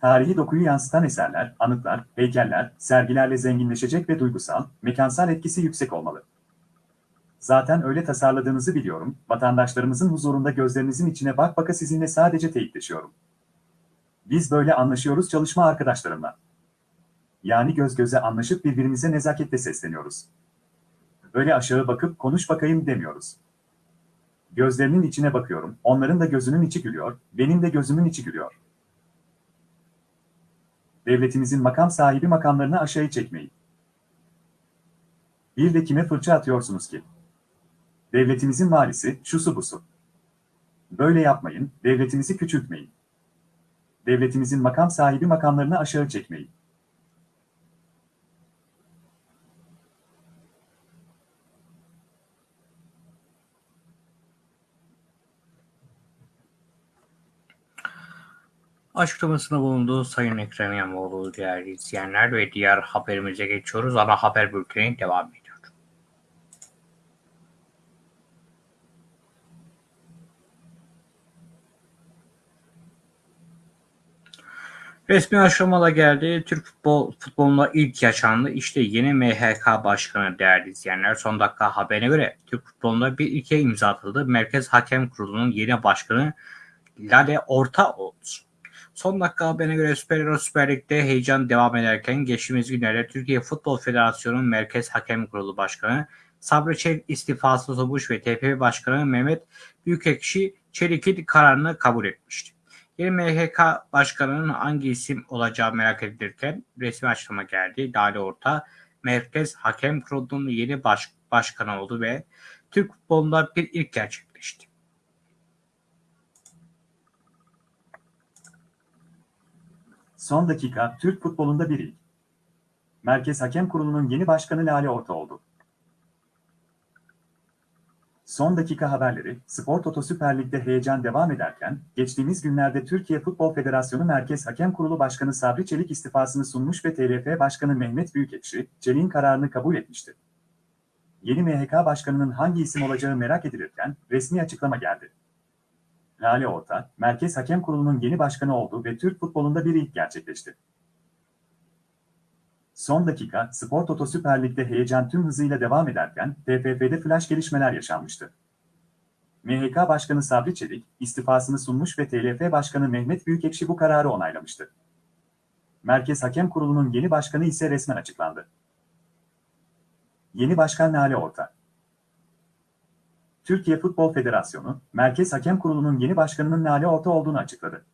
Tarihi dokuyu yansıtan eserler, anıtlar, heykeller, sergilerle zenginleşecek ve duygusal, mekansal etkisi yüksek olmalı. Zaten öyle tasarladığınızı biliyorum, vatandaşlarımızın huzurunda gözlerinizin içine bak baka sizinle sadece teyitleşiyorum. Biz böyle anlaşıyoruz çalışma arkadaşlarımla. Yani göz göze anlaşıp birbirimize nezaketle sesleniyoruz. Öyle aşağı bakıp konuş bakayım demiyoruz. Gözlerinin içine bakıyorum, onların da gözünün içi gülüyor, benim de gözümün içi gülüyor. Devletimizin makam sahibi makamlarını aşağı çekmeyin. Bir de kime fırça atıyorsunuz ki? Devletimizin valisi, şusu busu. Böyle yapmayın, devletimizi küçültmeyin. Devletimizin makam sahibi makamlarını aşağı çekmeyin. Açıklamasında bulunduğu Sayın Ekrem İmamoğlu değerli izleyenler ve diğer haberimize geçiyoruz. Ana haber bülteni devam ediyor. Resmi aşamada geldi. Türk futbol futbolunda ilk yaşandı. İşte yeni MHK Başkanı değerli izleyenler. Son dakika haberine göre Türk futbolunda bir ilke imza atıldı. Merkez Hakem Kurulu'nun yeni başkanı Lale Orta oldu. Son dakika haberine göre Süper Euro Süper Lig'de heyecan devam ederken geçtiğimiz günlerde Türkiye Futbol Federasyonu'nun Merkez Hakem Kurulu Başkanı Sabri Çelik istifası tutmuş ve TFF Başkanı Mehmet Büyükekşi Çelik'in kararını kabul etmişti. Yeni MHK Başkanı'nın hangi isim olacağı merak edilirken resmi açıklama geldi. Lale Orta, Merkez Hakem Kurulu'nun yeni baş, başkanı oldu ve Türk futbolunda bir ilk gerçekleşti. Son dakika, Türk futbolunda bir ilk. Merkez Hakem Kurulu'nun yeni başkanı Lale Orta oldu. Son dakika haberleri, Spor Toto Süper Lig'de heyecan devam ederken, geçtiğimiz günlerde Türkiye Futbol Federasyonu Merkez Hakem Kurulu Başkanı Sabri Çelik istifasını sunmuş ve TLF Başkanı Mehmet Büyükekşi, Çelik'in kararını kabul etmişti. Yeni MHK Başkanı'nın hangi isim olacağı merak edilirken, resmi açıklama geldi. Lale Orta, Merkez Hakem Kurulu'nun yeni başkanı oldu ve Türk futbolunda bir ilk gerçekleşti. Son dakika, Spor Toto Süper Lig'de heyecan tüm hızıyla devam ederken, TFF'de flash gelişmeler yaşanmıştı. MHK Başkanı Sabri Çelik, istifasını sunmuş ve TLF Başkanı Mehmet Büyükekşi bu kararı onaylamıştı. Merkez Hakem Kurulu'nun yeni başkanı ise resmen açıklandı. Yeni Başkan Lale Orta Türkiye Futbol Federasyonu, Merkez Hakem Kurulu'nun yeni başkanının Lale Orta olduğunu açıkladı.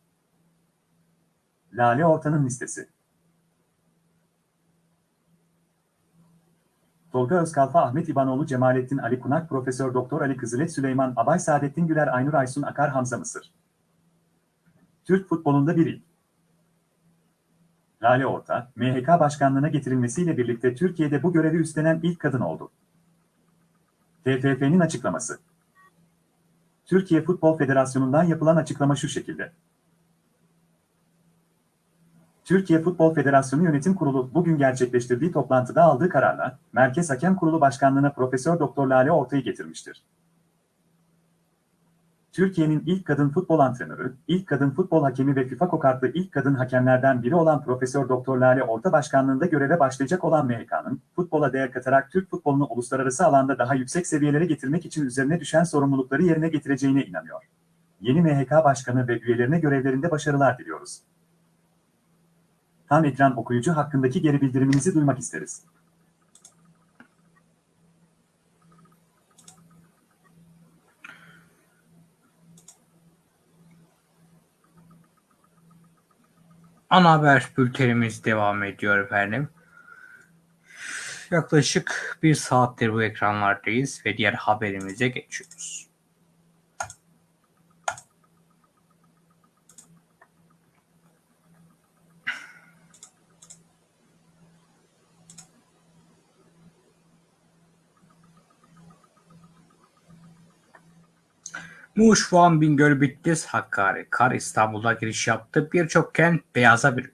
Lale Orta'nın listesi Tolga Özkalfa, Ahmet İbanoğlu, Cemalettin Ali Kunak, Profesör Doktor Ali Kızılet, Süleyman Abay, Saadettin Güler, Aynur Aysun Akar, Hamza Mısır. Türk futbolunda bir ilk. Lale Orta, MHK başkanlığına getirilmesiyle birlikte Türkiye'de bu görevi üstlenen ilk kadın oldu. TFF'nin açıklaması. Türkiye Futbol Federasyonu'ndan yapılan açıklama şu şekilde. Türkiye Futbol Federasyonu Yönetim Kurulu bugün gerçekleştirdiği toplantıda aldığı kararla Merkez Hakem Kurulu Başkanlığına Profesör Doktor Lale Orta'yı getirmiştir. Türkiye'nin ilk kadın futbol antrenörü, ilk kadın futbol hakemi ve FIFA kokartlı ilk kadın hakemlerden biri olan Profesör Doktor Lale Orta başkanlığında göreve başlayacak olan MHK'nın futbola değer katarak Türk futbolunu uluslararası alanda daha yüksek seviyelere getirmek için üzerine düşen sorumlulukları yerine getireceğine inanıyor. Yeni MHK başkanı ve üyelerine görevlerinde başarılar diliyoruz. Tam ekran okuyucu hakkındaki geri bildiriminizi duymak isteriz. Ana haber bültenimiz devam ediyor efendim. Yaklaşık bir saattir bu ekranlardayız ve diğer haberimize geçiyoruz. Muş, Van, Bingöl, Bitlis, Hakkari, Kar İstanbul'a giriş yaptı. Birçok kent beyaza büründü.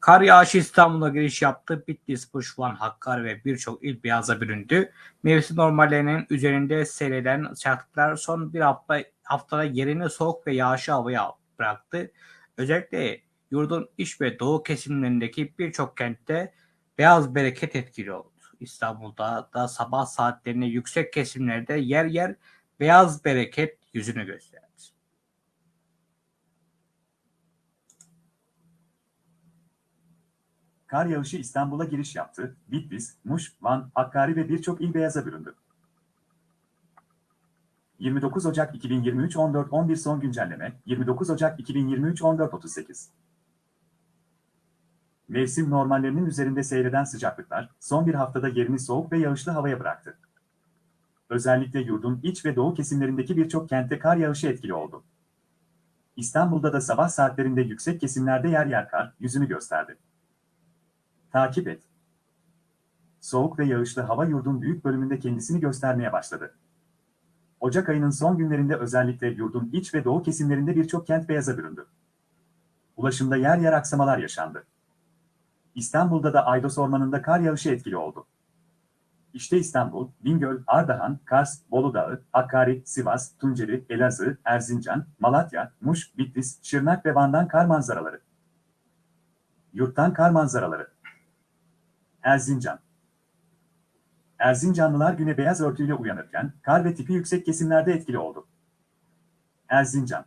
Kar yağışı İstanbul'a giriş yaptı. Bitlis, Muş, Van, Hakkari ve birçok il beyaza büründü. Mevsim normallerinin üzerinde seyreden sıcaklıklar son bir hafta haftada yerini soğuk ve yağışlı havaya bıraktı. Özellikle yurdun iç ve doğu kesimlerindeki birçok kentte beyaz bereket etkili oldu. İstanbul'da da sabah saatlerinde yüksek kesimlerde yer yer beyaz bereket yüzünü gösterdi. Kar yağışı İstanbul'a giriş yaptı. Bitlis, Muş, Van, Hakkari ve birçok il beyaza büründü. 29 Ocak 2023 14.11 son güncelleme 29 Ocak 2023 14.38 Mevsim normallerinin üzerinde seyreden sıcaklıklar son bir haftada yerini soğuk ve yağışlı havaya bıraktı. Özellikle yurdun iç ve doğu kesimlerindeki birçok kentte kar yağışı etkili oldu. İstanbul'da da sabah saatlerinde yüksek kesimlerde yer yer kar yüzünü gösterdi. Takip et. Soğuk ve yağışlı hava yurdun büyük bölümünde kendisini göstermeye başladı. Ocak ayının son günlerinde özellikle yurdun iç ve doğu kesimlerinde birçok kent beyaza büründü. Ulaşımda yer yer aksamalar yaşandı. İstanbul'da da Aydos Ormanı'nda kar yağışı etkili oldu. İşte İstanbul, Bingöl, Ardahan, Kars, Bolu Dağı, Hakkari, Sivas, Tunceli, Elazığ, Erzincan, Malatya, Muş, Bitlis, Şırnak ve Van'dan kar manzaraları. Yurttan kar manzaraları. Erzincan. Erzincanlılar güne beyaz örtüyle uyanırken kar ve tipi yüksek kesimlerde etkili oldu. Erzincan.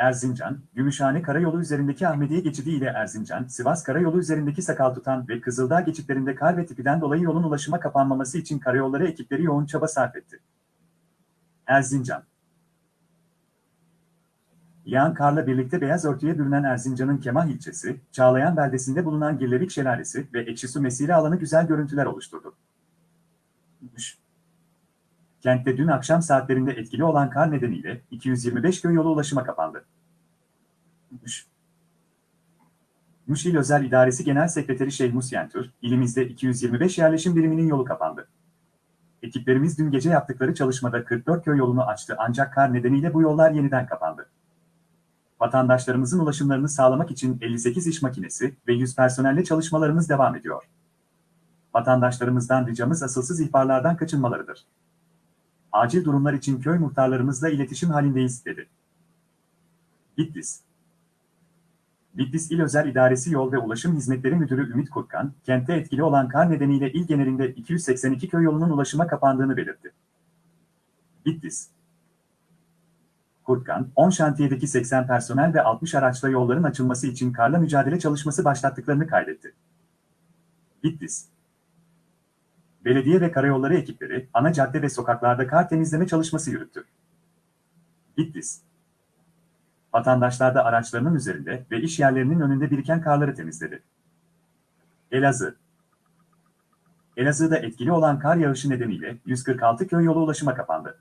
Erzincan, Gümüşhane Karayolu üzerindeki Ahmediye geçidi ile Erzincan, Sivas Karayolu üzerindeki Sakaltutan ve Kızıldağ geçitlerinde kar ve tipiden dolayı yolun ulaşıma kapanmaması için karayolları ekipleri yoğun çaba sarf etti. Erzincan Yağan karla birlikte beyaz örtüye bürünen Erzincan'ın Kemah ilçesi, Çağlayan beldesinde bulunan Girlevik Şelalesi ve Ekşisu Mesire alanı güzel görüntüler oluşturdu. Kentte dün akşam saatlerinde etkili olan kar nedeniyle 225 köy yolu ulaşıma kapandı. Muş. Muş İl Özel İdaresi Genel Sekreteri Şeyh Yentür, ilimizde 225 yerleşim biriminin yolu kapandı. Ekiplerimiz dün gece yaptıkları çalışmada 44 köy yolunu açtı ancak kar nedeniyle bu yollar yeniden kapandı. Vatandaşlarımızın ulaşımlarını sağlamak için 58 iş makinesi ve 100 personelle çalışmalarımız devam ediyor. Vatandaşlarımızdan ricamız asılsız ihbarlardan kaçınmalarıdır. Acil durumlar için köy muhtarlarımızla iletişim halindeyiz, dedi. Bitlis Bitlis İl Özel İdaresi Yol ve Ulaşım Hizmetleri Müdürü Ümit Kurtkan, kentte etkili olan kar nedeniyle il genelinde 282 köy yolunun ulaşıma kapandığını belirtti. Bitlis Kurtkan, 10 şantiyedeki 80 personel ve 60 araçla yolların açılması için karla mücadele çalışması başlattıklarını kaydetti. Bitlis Belediye ve karayolları ekipleri, ana cadde ve sokaklarda kar temizleme çalışması yürüttü. Bitlis Vatandaşlar da araçlarının üzerinde ve iş yerlerinin önünde biriken karları temizledi. Elazığ Elazığ'da etkili olan kar yağışı nedeniyle 146 köy yolu ulaşıma kapandı.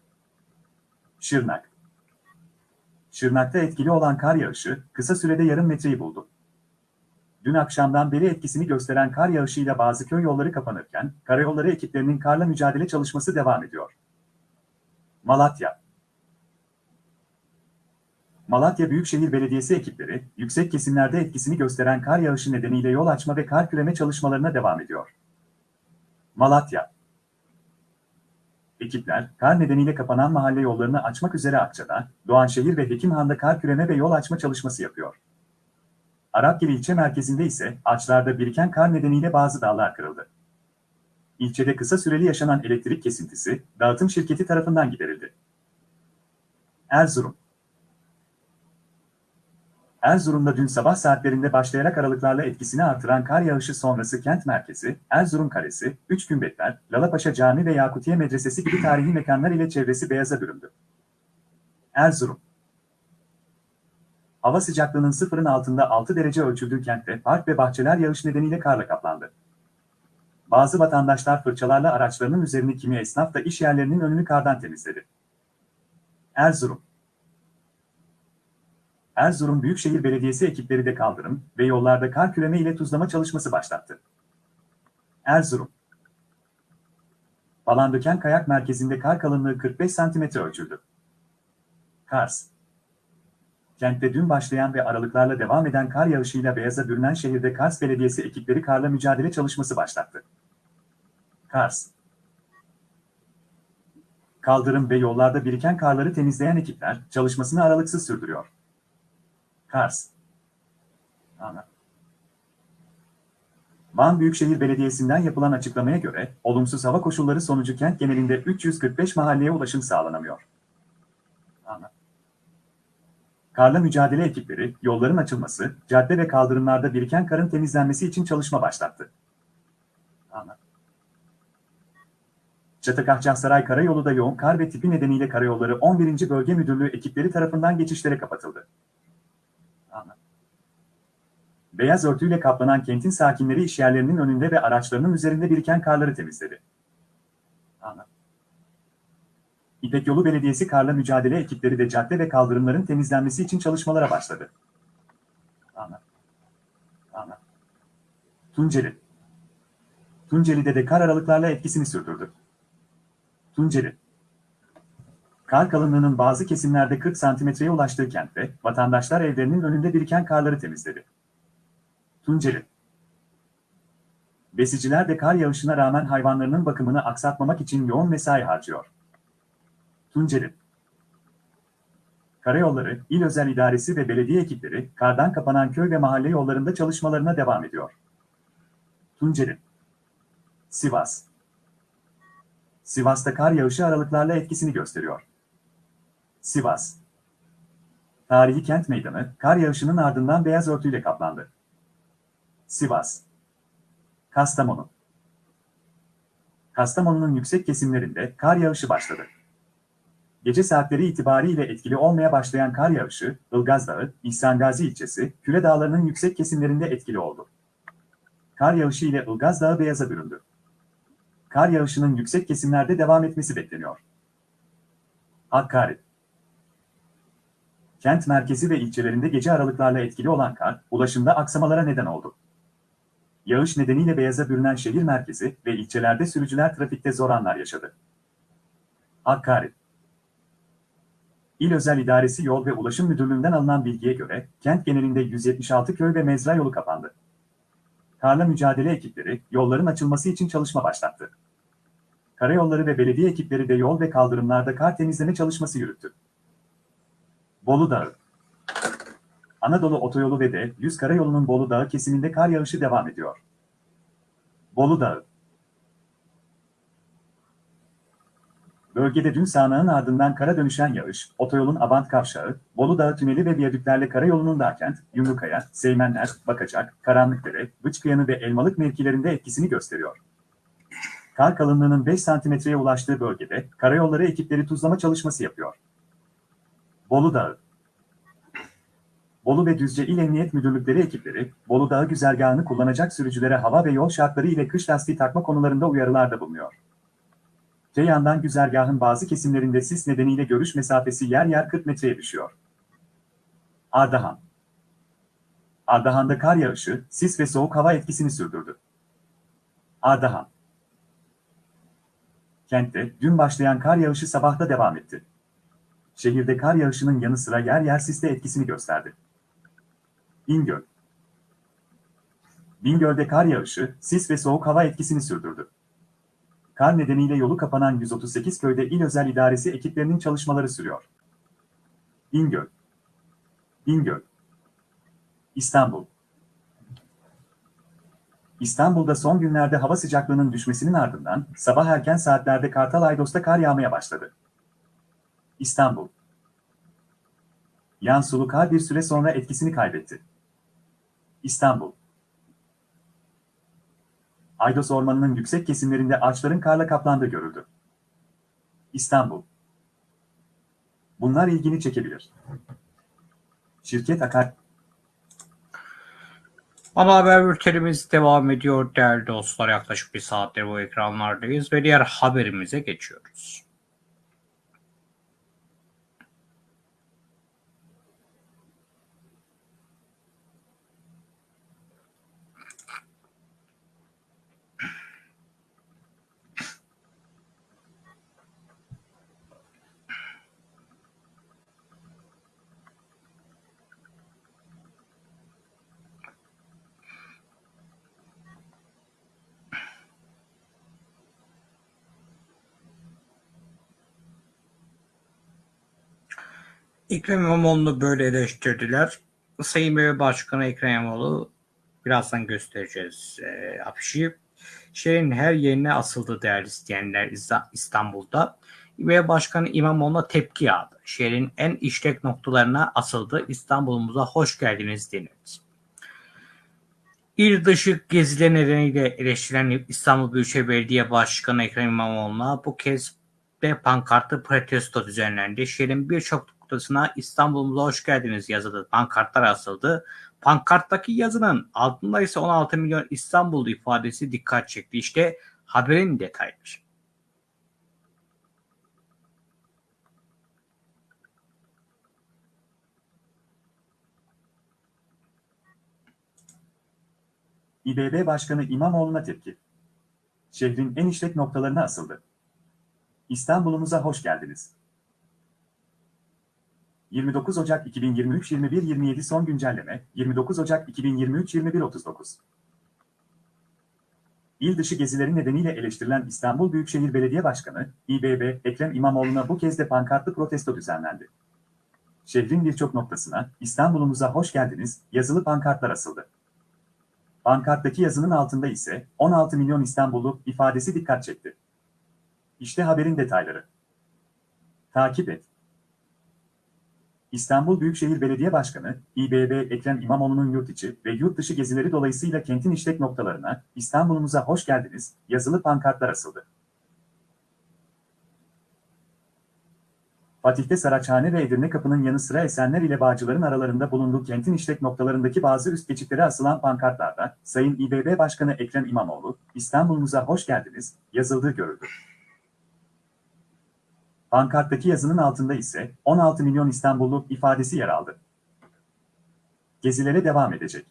Şırnak Şırnak'ta etkili olan kar yağışı kısa sürede yarım metreyi buldu. Dün akşamdan beri etkisini gösteren kar yağışıyla bazı köy yolları kapanırken, karayolları ekiplerinin karla mücadele çalışması devam ediyor. Malatya Malatya Büyükşehir Belediyesi ekipleri, yüksek kesimlerde etkisini gösteren kar yağışı nedeniyle yol açma ve kar küreme çalışmalarına devam ediyor. Malatya Ekipler, kar nedeniyle kapanan mahalle yollarını açmak üzere Akça'da, Doğanşehir ve Hekimhan'da kar küreme ve yol açma çalışması yapıyor. Arapgil ilçe merkezinde ise ağaçlarda biriken kar nedeniyle bazı dallar kırıldı. İlçede kısa süreli yaşanan elektrik kesintisi, dağıtım şirketi tarafından giderildi. Erzurum Erzurum'da dün sabah saatlerinde başlayarak aralıklarla etkisini artıran kar yağışı sonrası kent merkezi, Erzurum Kalesi, Üç Gümbetler, Lalapaşa Camii ve Yakutiye Medresesi gibi tarihi mekanlar ile çevresi beyaza büründü. Erzurum Hava sıcaklığının sıfırın altında 6 derece ölçüldüğü kentte park ve bahçeler yağış nedeniyle karla kaplandı. Bazı vatandaşlar fırçalarla araçlarının üzerini kimi esnaf da iş yerlerinin önünü kardan temizledi. Erzurum Erzurum Büyükşehir Belediyesi ekipleri de kaldırım ve yollarda kar küreme ile tuzlama çalışması başlattı. Erzurum Palandöken Kayak Merkezi'nde kar kalınlığı 45 cm ölçüldü. Kars Kentte dün başlayan ve aralıklarla devam eden kar yağışıyla beyaza bürünen şehirde Kars Belediyesi ekipleri karla mücadele çalışması başlattı. Kars Kaldırım ve yollarda biriken karları temizleyen ekipler çalışmasını aralıksız sürdürüyor. Kars Ana. Van Büyükşehir Belediyesi'nden yapılan açıklamaya göre, olumsuz hava koşulları sonucu kent genelinde 345 mahalleye ulaşım sağlanamıyor. Ana. Karla mücadele ekipleri, yolların açılması, cadde ve kaldırımlarda biriken karın temizlenmesi için çalışma başlattı. Ana. Çatakahçasaray Karayolu'da yoğun kar ve tipi nedeniyle karayolları 11. Bölge Müdürlüğü ekipleri tarafından geçişlere kapatıldı. Beyaz örtüyle kaplanan kentin sakinleri işyerlerinin önünde ve araçlarının üzerinde biriken karları temizledi. Ana. İpek Yolu Belediyesi karla mücadele ekipleri de cadde ve kaldırımların temizlenmesi için çalışmalara başladı. Ana. Ana. Tunceli. Tunceli'de de kar aralıklarla etkisini sürdürdü. Tunceli. Kar kalınlığının bazı kesimlerde 40 santimetreye ulaştığı kentte, vatandaşlar evlerinin önünde biriken karları temizledi. Tunceli. Besiciler de kar yağışına rağmen hayvanlarının bakımını aksatmamak için yoğun mesai harcıyor. Tunceli. Karayolları, İl Özel İdaresi ve belediye ekipleri, kardan kapanan köy ve mahalle yollarında çalışmalarına devam ediyor. Tunceli. Sivas. Sivas'ta kar yağışı aralıklarla etkisini gösteriyor. Sivas. Tarihi kent meydanı, kar yağışının ardından beyaz örtüyle kaplandı. Sivas. Kastamonu. Kastamonu'nun yüksek kesimlerinde kar yağışı başladı. Gece saatleri itibariyle etkili olmaya başlayan kar yağışı, Ilgaz Dağı, İhsan Gazi ilçesi, Küre Dağları'nın yüksek kesimlerinde etkili oldu. Kar yağışı ile Ilgaz Dağı beyaza büründü. Kar yağışının yüksek kesimlerde devam etmesi bekleniyor. Hakkari Kent merkezi ve ilçelerinde gece aralıklarla etkili olan kar, ulaşımda aksamalara neden oldu. Yağış nedeniyle beyaza bürünen şehir merkezi ve ilçelerde sürücüler trafikte zor anlar yaşadı. Hakkari İl Özel İdaresi Yol ve Ulaşım Müdürlüğü'nden alınan bilgiye göre, kent genelinde 176 köy ve mezra yolu kapandı. Karla mücadele ekipleri, yolların açılması için çalışma başlattı. Karayolları ve belediye ekipleri de yol ve kaldırımlarda kar temizleme çalışması yürüttü. Bolu Dağı Anadolu Otoyolu ve de 100 Karayolu'nun Bolu Dağı kesiminde kar yağışı devam ediyor. Bolu Dağı Bölgede dün sağanağın ardından kara dönüşen yağış, otoyolun Abant Kavşağı, Bolu Dağı tüneli ve viyadüklerle karayolunun Dağkent, Yumrukaya, Seymenler, Bakacak, Karanlıkdere, Bıçkıyanı ve Elmalık mevkilerinde etkisini gösteriyor. Kar kalınlığının 5 santimetreye ulaştığı bölgede karayolları ekipleri tuzlama çalışması yapıyor. Bolu Dağı Bolu ve Düzce İl Emniyet Müdürlükleri ekipleri, Bolu Dağı güzergahını kullanacak sürücülere hava ve yol şartları ile kış lastiği takma konularında uyarılarda bulunuyor. Te yandan güzergahın bazı kesimlerinde sis nedeniyle görüş mesafesi yer yer 40 metreye düşüyor. Ardahan Ardahan'da kar yağışı, sis ve soğuk hava etkisini sürdürdü. Ardahan Kentte dün başlayan kar yağışı sabahta devam etti. Şehirde kar yağışının yanı sıra yer yer siste etkisini gösterdi. Bingöl Bingöl'de kar yağışı, sis ve soğuk hava etkisini sürdürdü. Kar nedeniyle yolu kapanan 138 köyde il özel idaresi ekiplerinin çalışmaları sürüyor. Bingöl Bingöl İstanbul İstanbul'da son günlerde hava sıcaklığının düşmesinin ardından sabah erken saatlerde Kartal Aydos'ta kar yağmaya başladı. İstanbul Yan sulu kar bir süre sonra etkisini kaybetti. İstanbul Aydos Ormanı'nın yüksek kesimlerinde ağaçların karla kaplandığı görüldü. İstanbul Bunlar ilgini çekebilir. Şirket Akar Ana haber bültenimiz devam ediyor değerli dostlar. Yaklaşık bir saattir bu ekranlardayız ve diğer haberimize geçiyoruz. Ekrem İmamoğlu'nu böyle eleştirdiler. Sayın Bey Başkanı Ekrem İmamoğlu birazdan göstereceğiz e, afişi. Şehrin her yerine asıldı değerli isteyenler İstanbul'da. ve Başkanı İmamoğlu'na tepki yağdı. Şehrin en işlek noktalarına asıldı. İstanbul'umuza hoş geldiniz denildi. İl dışı geziler nedeniyle eleştirilen İstanbul Büyükşehir Belediye Başkanı Ekrem İmamoğlu'na bu kez de pankartlı protesto düzenlendi. Şehrin birçok noktasına İstanbul'umuza hoş geldiniz yazılı pankartlar asıldı. Pankarttaki yazının altında ise 16 milyon İstanbul ifadesi dikkat çekti. İşte haberin detayları. İBB Başkanı İmamoğlu'na tepki. Şehrin en işlek noktalarına asıldı. İstanbul'umuza hoş geldiniz. 29 Ocak 2023 21.27 son güncelleme 29 Ocak 2023 21.39 İl dışı gezileri nedeniyle eleştirilen İstanbul Büyükşehir Belediye Başkanı, İBB, Ekrem İmamoğlu'na bu kez de pankartlı protesto düzenlendi. Şehrin birçok noktasına, İstanbul'umuza hoş geldiniz, yazılı pankartlar asıldı. Pankarttaki yazının altında ise 16 milyon İstanbullu ifadesi dikkat çekti. İşte haberin detayları. Takip et. İstanbul Büyükşehir Belediye Başkanı, İBB Ekrem İmamoğlu'nun yurt içi ve yurt dışı gezileri dolayısıyla kentin işlek noktalarına İstanbul'umuza hoş geldiniz yazılı pankartlar asıldı. Fatih'te Saraçhane ve Edirne Kapı'nın yanı sıra Esenler ile Bağcılar'ın aralarında bulunduğu kentin işlek noktalarındaki bazı üst geçitlere asılan pankartlarda Sayın İBB Başkanı Ekrem İmamoğlu, İstanbul'umuza hoş geldiniz yazıldığı görüldü. Pankarttaki yazının altında ise 16 milyon İstanbullu ifadesi yer aldı. Gezilere devam edecek.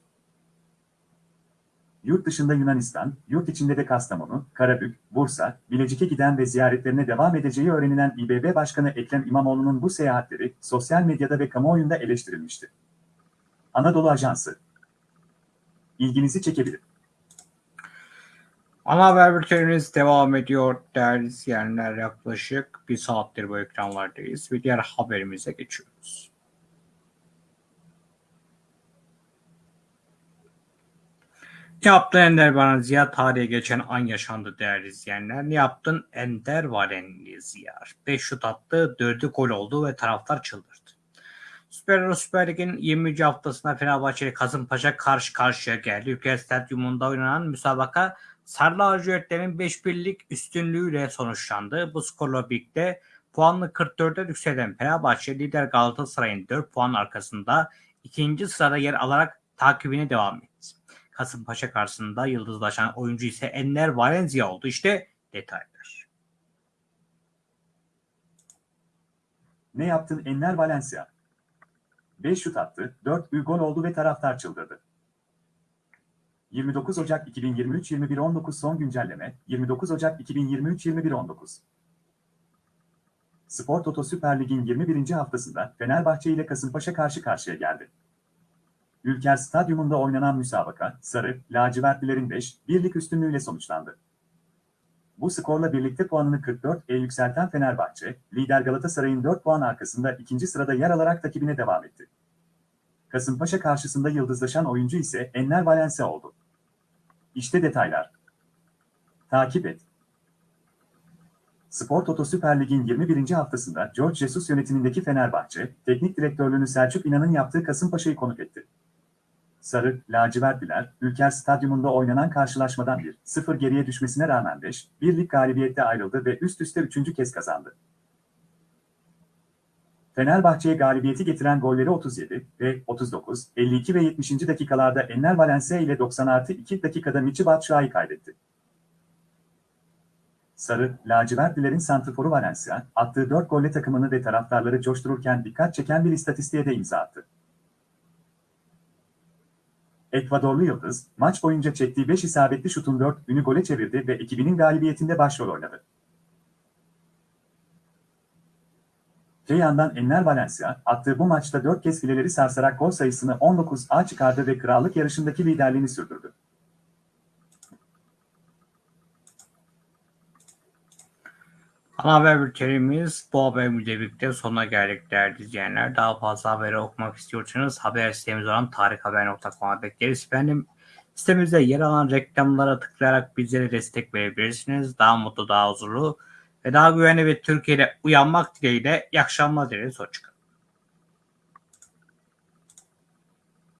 Yurt dışında Yunanistan, yurt içinde de Kastamonu, Karabük, Bursa, Bilecik'e giden ve ziyaretlerine devam edeceği öğrenilen İBB Başkanı Ekrem İmamoğlu'nun bu seyahatleri sosyal medyada ve kamuoyunda eleştirilmişti. Anadolu Ajansı İlginizi çekebilir. Ana haber bültenimiz devam ediyor değerli izleyenler. Yaklaşık bir saattir bu ekranlardayız ve diğer haberimize geçiyoruz. Ne yaptın Ender bana Ziya? Tarihe geçen an yaşandı değerli izleyenler. Ne yaptın Ender Varenli Ziya? 5 şut attı, 4'ü gol oldu ve taraftar çıldırdı. Süper Süper Lig'in 20. haftasında Fenerbahçe ile Kasımpaşa karşı karşıya geldi. Ülke Stadyumunda oynanan müsabaka Sarı lacivertlerin 5-1'lik üstünlüğüyle sonuçlandı. Bu skorla birlikte puanlı 44'e yükselen Fenerbahçe lider Galatasaray'ın 4 puan arkasında ikinci sırada yer alarak takibine devam etti. Kasımpaşa karşısında yıldızlaşan oyuncu ise Enner Valencia oldu. İşte detaylar. Ne yaptın Enner Valencia? 5 şut attı, 4 gol oldu ve taraftar çıldırdı. 29 Ocak 2023 21.19 son güncelleme 29 Ocak 2023 21.19 Spor Toto Süper Lig'in 21. haftasında Fenerbahçe ile Kasımpaşa karşı karşıya geldi. Ülker Stadyumunda oynanan müsabaka, Sarı, lacivertlilerin 5-1'lik üstünlüğüyle sonuçlandı. Bu skorla birlikte puanını 44'e yükselten Fenerbahçe, lider Galatasaray'ın 4 puan arkasında ikinci sırada yer alarak takibine devam etti. Kasımpaşa karşısında yıldızlaşan oyuncu ise Enner Valencia oldu. İşte detaylar. Takip et. Spor Toto Süper Lig'in 21. haftasında George Jesus yönetimindeki Fenerbahçe, teknik direktörlüğünü Selçuk İnan'ın yaptığı Kasımpaşa'yı konuk etti. Sarı, lacivertliler, Ülker Stadyumunda oynanan karşılaşmadan 1-0 geriye düşmesine rağmen 5-1'lik galibiyette ayrıldı ve üst üste üçüncü kez kazandı. Fenerbahçe'ye galibiyeti getiren golleri 37 ve 39, 52 ve 70. dakikalarda Enner Valencia ile 90 artı 2 dakikada Michi Batshuayi kaydetti. Sarı, lacivertlilerin santrforu Valencia, attığı 4 golle takımını ve taraftarları coştururken dikkat çeken bir istatistiğe de imza attı. Ekvadorlu Yıldız, maç boyunca çektiği 5 isabetli şutun 4'ünü gole çevirdi ve ekibinin galibiyetinde başrol oynadı. Öte yandan Enner Valencia, attığı bu maçta 4 kez fileleri sarsarak gol sayısını 19'a çıkardı ve krallık yarışındaki liderliğini sürdürdü. Ana haber bültenimiz bu haberimizle birlikte sonuna geldik değerli izleyenler. Daha fazla haberi okumak istiyorsanız haber sitemiz olan tarikhaber.com'a bekleriz. Efendim sitemizde yer alan reklamlara tıklayarak bizlere destek verebilirsiniz. Daha mutlu, daha huzurlu ve daha güvenli bir Türkiye'de uyanmak dileğiyle iyi akşamlar dileriz. Hoşçakalın.